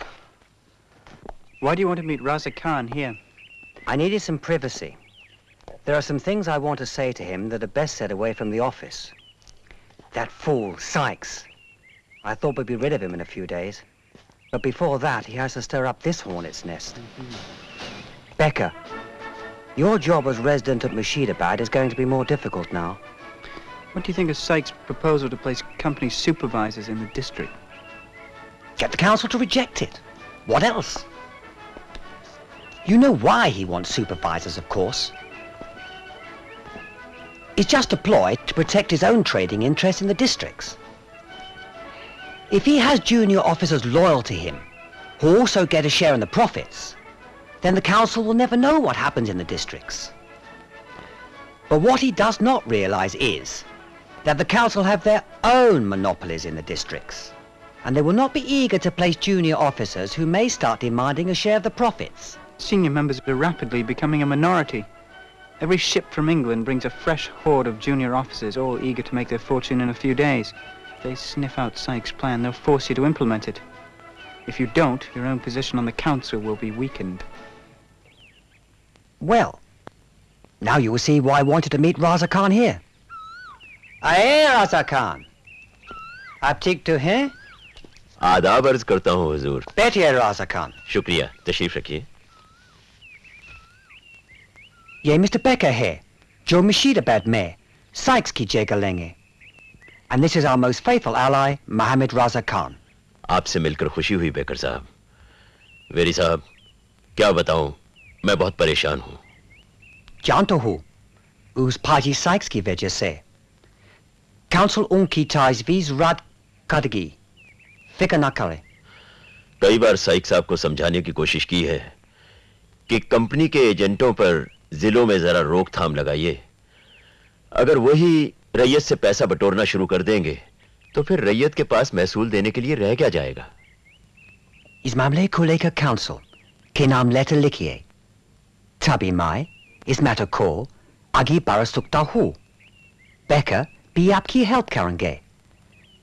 Why do you want to meet Raza Khan here? I needed some privacy. There are some things I want to say to him that are best said away from the office. That fool, Sykes. I thought we'd be rid of him in a few days. But before that, he has to stir up this hornet's nest. Becca, your job as resident at Mashidabad is going to be more difficult now. What do you think of Sykes' proposal to place company supervisors in the district? Get the council to reject it. What else? You know why he wants supervisors, of course. It's just a ploy to protect his own trading interests in the districts. If he has junior officers loyal to him, who also get a share in the profits, then the council will never know what happens in the districts. But what he does not realize is that the council have their own monopolies in the districts, and they will not be eager to place junior officers who may start demanding a share of the profits. Senior members are rapidly becoming a minority. Every ship from England brings a fresh horde of junior officers, all eager to make their fortune in a few days. If they sniff out Sykes' plan, they'll force you to implement it. If you don't, your own position on the council will be weakened. Well, now you will see why I wanted to meet Raza Khan here. Aye, Raza Khan. आप ठीक तो हैं आदाब अर्ज करता हूँ हुजूर बैठिए राजा खान शुक्रिया तशरीफ रखिए ये मिस्टर बेकर है जो मुशीदाबाद में साइक्स की जगह लेंगे। And this is our most faithful ally, Mohammed Raza Khan. आपसे मिलकर खुशी हुई बेकर साहब। वेरी साहब क्या बताऊँ मैं बहुत परेशान हूँ। जानता हूँ उस पाजी साइक्स की वजह से। काउंसिल उनकी ताजवीज रद्द करेगी फ़िक्र ना करे। कई बार साइक साहब को समझाने की कोशिश की है कि कंपनी के एजेंटों पर जिलों में जरा रोकथाम लगाइए। अगर वही रैयत से पैसा बटोरना शुरू कर देंगे तो फिर रैयत के पास महसूल देने के लिए रह क्या जाएगा? इस मामले को लेकर काउंसिल के नाम लेटर लिखिए। तभी मैं इस मैटर को आगे बढ़ा सकता हूँ। बेकर भी आपकी हेल्प करेंगे।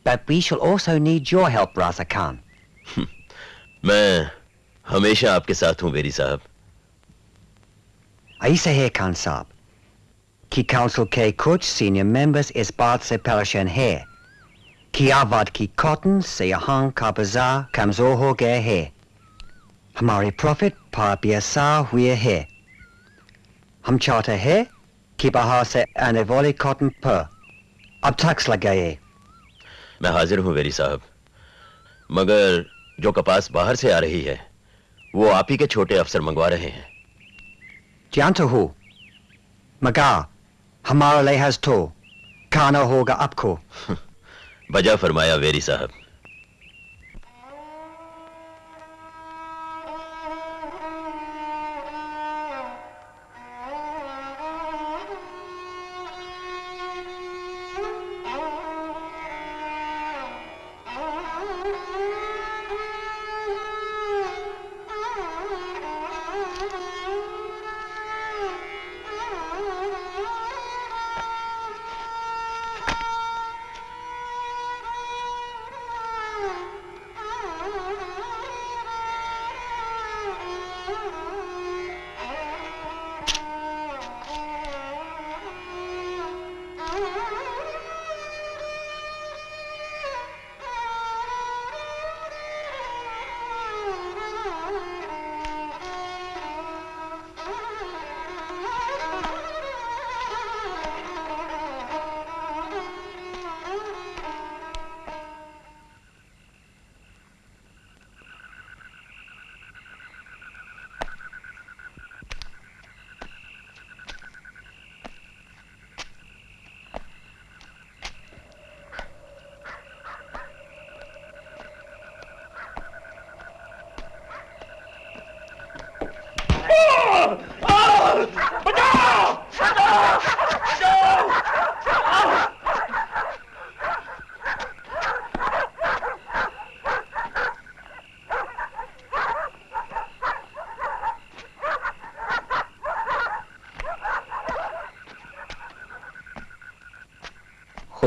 But we shall also need your help, Raza Khan. मैं हमेशा आपके साथ हूँ बेरी साहब। ऐसे है खान साहब कि काउंसिल के कुछ सीनियर मेंबर्स इस बात से परेशान है कि आबाद की कॉटन से यहाँ का बाज़ार कमज़ोर हो गया है हमारे प्रॉफिट पर हुए है हम चाहते हैं कि बाहर से आने वाले कॉटन पर अब टैक्स लगाए मैं हाजिर हूँ वेरी साहब। मगर जो कपास बाहर से आ रही है, वो आप ही के छोटे अफसर मंगवा रहे हैं। जानता हो मका हमारा लिहाज तो खाना होगा आपको बजा फरमाया वेरी साहब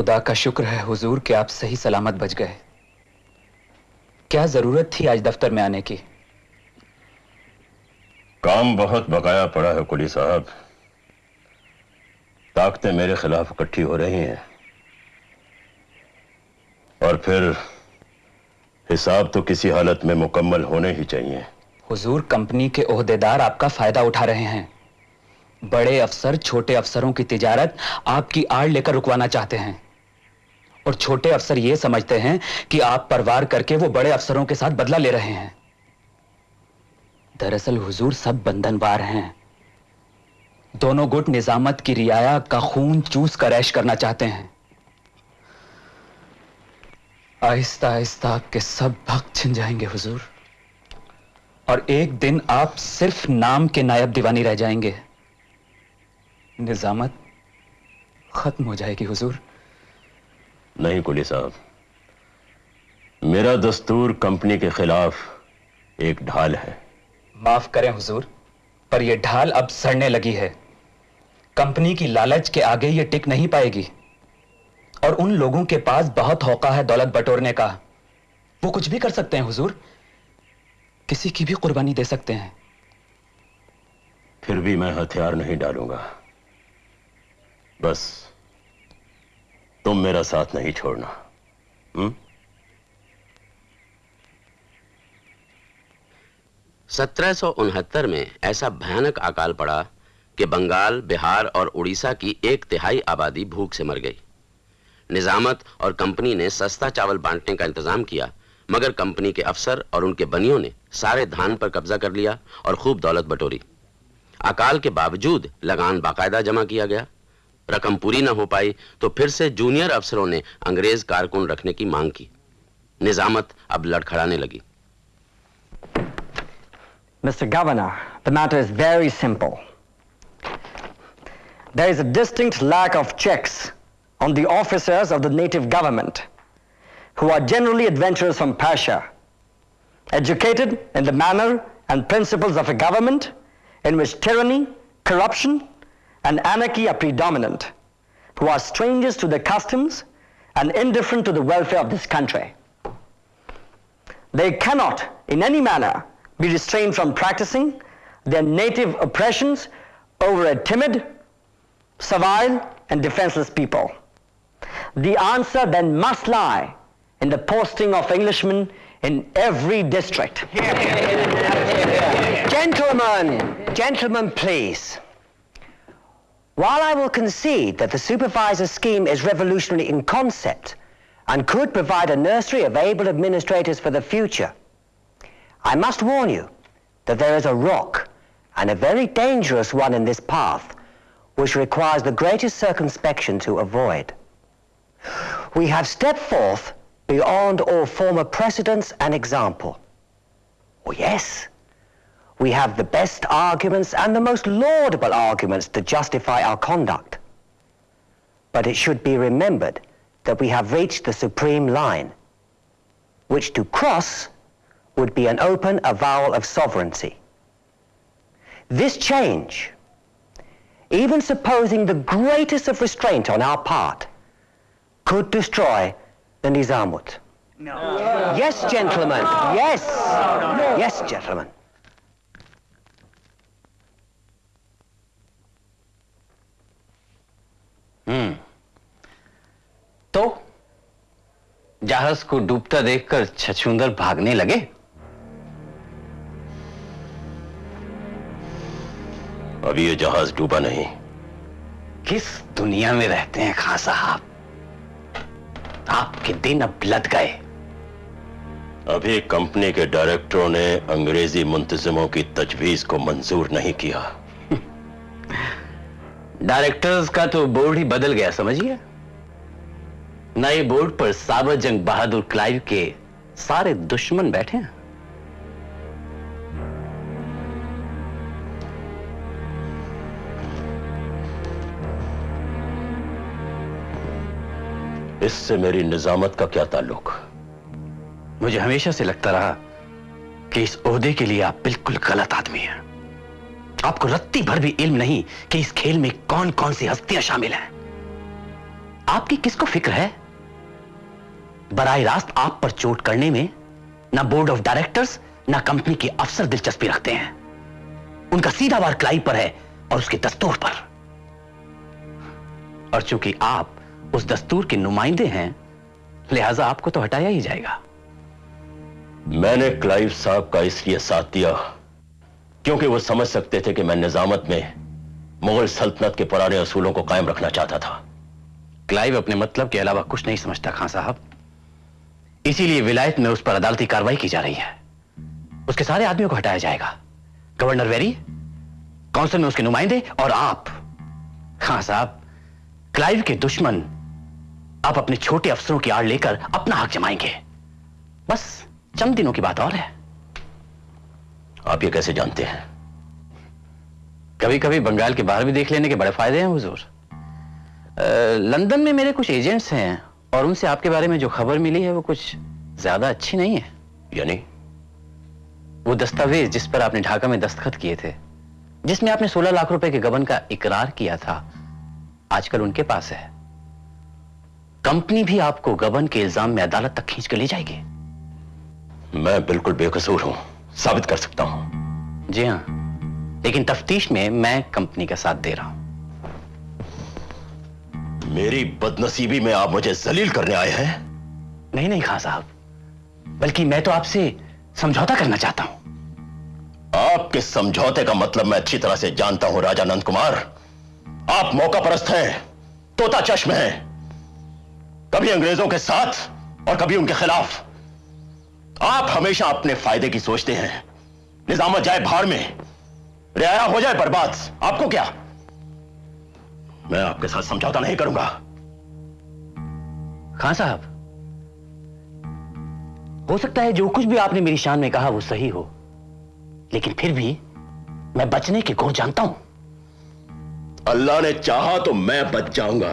खुदा का शुक्र है हुजूर कि आप सही सलामत बच गए। क्या ज़रूरत थी आज दफ्तर में आने की? काम बहुत बकाया पड़ा है कुली साहब। ताकतें मेरे खिलाफ इकट्ठी हो रही हैं। और फिर हिसाब तो किसी हालत में मुकम्मल होने ही चाहिए। हुजूर कंपनी के ओहदेदार आपका फ़ायदा उठा रहे हैं। बड़े अफसर छोटे अफसरों की तिजारत आपकी आड़ लेकर रुकवाना चाहते हैं। और छोटे अफसर यह समझते हैं कि आप परवार करके वो बड़े अफसरों के साथ बदला ले रहे हैं। दरअसल हुजूर सब बंधनवार हैं। दोनों गुट निजामत की रियाया का खून चूस कर ऐश करना चाहते हैं। आहिस्ता आहिस्ता आपके सब भक्त छिन जाएँगे हुजूर। और एक दिन आप सिर्फ़ नाम के नायब दीवानी रह जाएँगे। निजामत खत्म हो जाएगी हुजूर। नहीं कुली साहब। मेरा दस्तूर कंपनी के खिलाफ एक ढाल है। माफ़ करें हुजूर पर यह ढाल अब सड़ने लगी है। कंपनी की लालच के आगे यह टिक नहीं पाएगी। और उन लोगों के पास बहुत हौका है दौलत बटोरने का। वो कुछ भी कर सकते हैं हुजूर। किसी की भी कुर्बानी दे सकते हैं। फिर भी मैं हथियार नहीं डालूँगा। बस तुम मेरा साथ नहीं छोड़ना। हुँ? सत्रह में ऐसा भयानक अकाल पड़ा कि बंगाल, बिहार और उड़ीसा की एक तिहाई आबादी भूख से मर गई। निजामत और कंपनी ने सस्ता चावल बांटने का इंतज़ाम किया, मगर कंपनी के अफसर और उनके बनियों ने सारे धान पर कब्जा कर लिया और खूब दौलत बटोरी। अकाल के बावजूद लगान बाकायदा जमा किया गया। रकम पूरी ना हो पाई तो फिर से जूनियर अफसरों ने अंग्रेज़ कारकुन रखने की मांग की। निजामत अब लड़खड़ाने लगी। Mister governor the matter is very simple there is a distinct lack of checks on the officers of the native government who are generally adventurers from फैशा educated in the manner and principles of a government in which tyranny corruption and anarchy are predominant, who are strangers to the customs and indifferent to the welfare of this country. They cannot, in any manner, be restrained from practicing their native oppressions over a timid, servile, and defenseless people. The answer then must lie in the posting of Englishmen in every district. Gentlemen, gentlemen, please. While I will concede that the supervisor scheme is revolutionary in concept and could provide a nursery of able administrators for the future, I must warn you that there is a rock, and a very dangerous one in this path, which requires the greatest circumspection to avoid. We have stepped forth beyond all former precedents and example. Oh yes, we have the best arguments and the most laudable arguments to justify our conduct. But it should be remembered that we have reached the supreme line, which to cross would be an open avowal of sovereignty. This change, even supposing the greatest of restraint on our part, could destroy the Nizamut. No. Yes, gentlemen. Yes. Yes, gentlemen. Hmm. तो जहाज़ को डूबता देखकर छछुंदर भागने लगे? अभी ये जहाज़ डूबा नहीं। किस दुनिया में रहते हैं खां साहब? आपके दिन अब लद गए। अभी कंपनी के डायरेक्टरों ने अंग्रेज़ी मुंतजिमों की तजवीज को मंजूर नहीं किया। डायरेक्टर्स का तो बोर्ड ही बदल गया, समझिए। नए बोर्ड पर साबर जंग बहादुर क्लाइव के सारे दुश्मन बैठे हैं। इससे मेरी निजामत का क्या ताल्लुक? मुझे हमेशा से लगता रहा कि इस ओहदे के लिए आप बिल्कुल गलत आदमी हैं। आपको रत्ती भर भी इल्म नहीं कि इस खेल में कौन कौन सी हस्तियाँ शामिल हैं। आपकी किसको फ़िक्र है? बराह रास्त आप पर चोट करने में ना बोर्ड ऑफ़ डायरेक्टर्स, ना कंपनी के अफसर दिलचस्पी रखते हैं। उनका सीधा वार क्लाइव पर है और उसके दस्तूर पर। और चूँकि आप उस दस्तूर के नुमाइंदे हैं, लिहाजा आपको तो हटाया ही जाएगा। मैंने क्लाइव साहब का इसलिए साथ दिया। क्योंकि वो समझ सकते थे कि मैं निजामत में मुगल सल्तनत के पुराने असूलों को कायम रखना चाहता था। क्लाइव अपने मतलब के अलावा कुछ नहीं समझता, खान साहब। इसीलिए विलायत में उस पर अदालती कार्रवाई की जा रही है। उसके सारे आदमियों को हटाया जाएगा। गवर्नर वेरी, काउंसिल में उसके नुमाइंदे और आप। खान साहब, क्लाइव के दुश्मन आप अपने छोटे अफसरों की आड़ लेकर अपना हक जमाएँगे। बस, चंद दिनों की बात और है। आप ये कैसे जानते हैं? कभी कभी बंगाल के बाहर भी देख लेने के बड़े फ़ायदे हैं हुजूर। लंदन में मेरे कुछ एजेंट्स हैं और उनसे आपके बारे में जो खबर मिली है वो कुछ ज़्यादा अच्छी नहीं है। यानी? वो दस्तावेज़ जिस पर आपने ढाका में दस्तखत किए थे जिसमें आपने 16 लाख रुपए के गबन का इकरार किया था आजकल उनके पास है। कंपनी भी आपको गबन के इल्ज़ाम में अदालत तक खींच कर ले जाएगी। मैं बिल्कुल बेकसूर हूँ। साबित कर सकता हूँ। जी हाँ। लेकिन तफ्तीश में मैं कंपनी का साथ दे रहा हूँ। मेरी बदनसीबी में आप मुझे जलील करने आए हैं? नहीं नहीं खान साहब। बल्कि मैं तो आपसे समझौता करना चाहता हूँ। आपके समझौते का मतलब मैं अच्छी तरह से जानता हूँ राजा नंद कुमार। आप मौका परस्त हैं तोता चश्म हैं। कभी अंग्रेज़ों के साथ और कभी उनके खिलाफ। आप हमेशा अपने फ़ायदे की सोचते हैं। निजामत जाए भाड़ में। रियाया हो जाए बर्बाद। आपको क्या? मैं आपके साथ समझौता नहीं करूँगा। खान साहब हो सकता है जो कुछ भी आपने मेरी शान में कहा वो सही हो। लेकिन फिर भी मैं बचने के गुर जानता हूँ। अल्लाह ने चाहा तो मैं बच जाऊँगा।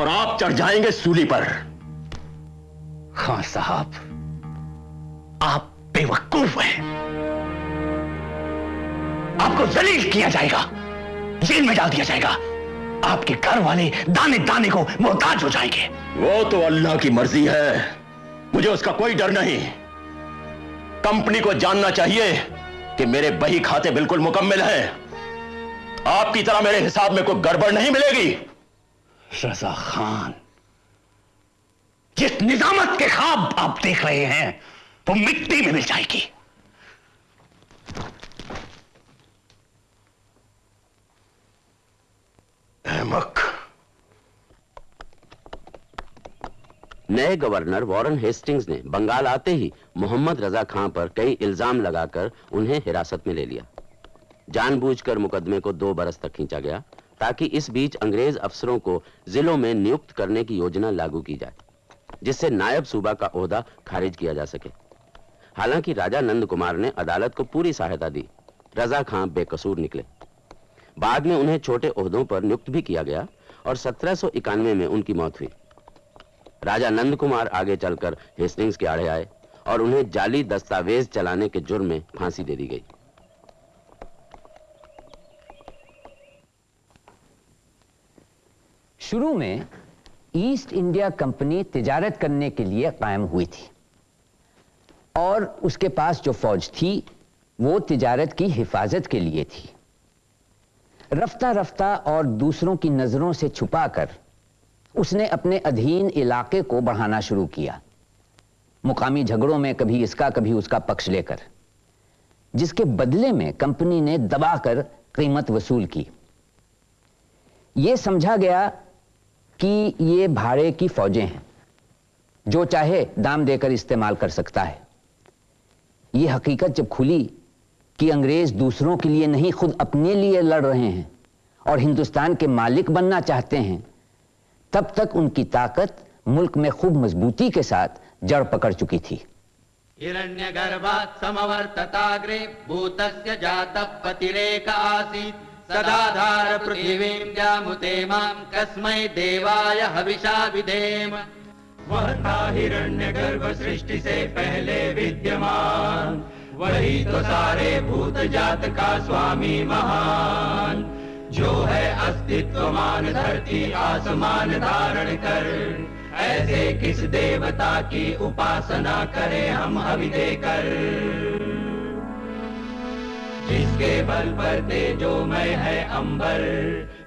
और आप चढ़ जाएँगे सूली पर। खान साहब आप बेवकूफ़ हैं। आपको जलील किया जाएगा, जेल में डाल दिया जाएगा। आपके घर वाले दाने दाने को मोहताज हो जाएँगे। वो तो अल्लाह की मर्ज़ी है। मुझे उसका कोई डर नहीं। कंपनी को जानना चाहिए कि मेरे बही खाते बिल्कुल मुकम्मल हैं। आपकी तरह मेरे हिसाब में कोई गड़बड़ नहीं मिलेगी। रजा खान, जिस निजामत के ख्वाब आप देख रहे हैं वो मिट्टी में मिल जाएगी। अहमक। नए गवर्नर वॉरेन हेस्टिंग्स ने बंगाल आते ही मोहम्मद रजा खां पर कई इल्ज़ाम लगाकर उन्हें हिरासत में ले लिया। जानबूझकर मुकदमे को दो बरस तक खींचा गया, ताकि इस बीच अंग्रेज़ अफसरों को जिलों में नियुक्त करने की योजना लागू की जाए, जिससे नायब सूबा का ओहदा खारिज किया जा सके। हालाँकि राजा नंद कुमार ने अदालत को पूरी सहायता दी। रजा खां बेकसूर निकले। बाद में उन्हें छोटे ओहदों पर नियुक्त भी किया गया और सत्रह सौ इक्यानवे में उनकी मौत हुई। राजा नंद कुमार आगे चलकर हेस्टिंग्स के आड़े आए और उन्हें जाली दस्तावेज़ चलाने के जुर्म में फांसी दे दी गई। शुरू में ईस्ट इंडिया कंपनी तिजारत करने के लिए कायम हुई थी। और उसके पास जो फौज थी, वो तिजारत की हिफाजत के लिए थी। रफ्ता रफ्ता और दूसरों की नज़रों से छुपाकर उसने अपने अधीन इलाके को बढ़ाना शुरू किया। मुकामी झगड़ों में कभी इसका, कभी उसका पक्ष लेकर, जिसके बदले में कंपनी ने दबाकर कीमत वसूल की। यह समझा गया कि ये भाड़े की फौजें हैं, जो चाहे दाम देकर इस्तेमाल कर सकता है। यह हकीकत जब खुली कि अंग्रेज़ दूसरों के लिए नहीं, खुद अपने लिए लड़ रहे हैं और हिंदुस्तान के मालिक बनना चाहते हैं, तब तक उनकी ताकत मुल्क में खूब मजबूती के साथ जड़ पकड़ चुकी थी। हिरण्यगर्भात् समवर्तताग्रे भूतस्य जातः पतिरेक आसीत्। सदाधार पृथिवीं जामुते माँ कस्मै देवाय हविषा विधेम वह था हिरण्य गर्भ सृष्टि से पहले विद्यमान। वही तो सारे भूत जात का स्वामी महान। जो है अस्तित्वमान धरती आसमान धारण कर। ऐसे किस देवता की उपासना करें हम हवि देकर? जिसके बल पर तेजोमय है अंबर,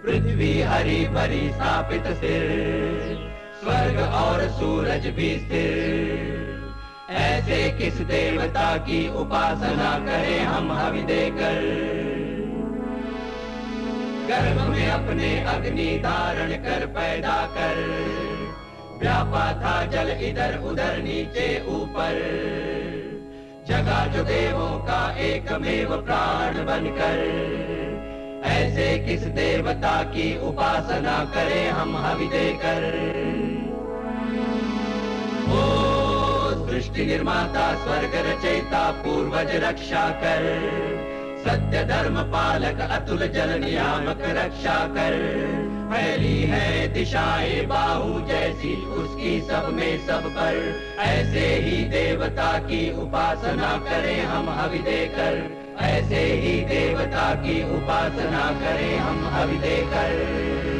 पृथ्वी हरी भरी स्थापित सिर। स्वर्ग और सूरज भी स्थिर। ऐसे किस देवता की उपासना करें हम हवि देकर? गर्भ में अपने अग्नि धारण कर पैदा कर। व्यापा था जल इधर उधर नीचे ऊपर। जगा जो देवों का एकमेव प्राण बनकर। ऐसे किस देवता की उपासना करें हम हवि देकर? ओ सृष्टि निर्माता, स्वर्ग रचयिता, पूर्वज रक्षा कर। सत्य धर्म पालक, अतुल जल नियामक रक्षा कर। फैली है दिशाएँ बाहु जैसी, उसकी सब में सब पर। ऐसे ही देवता की उपासना करें हम हवि देकर। ऐसे ही देवता की उपासना करें हम अभी देकर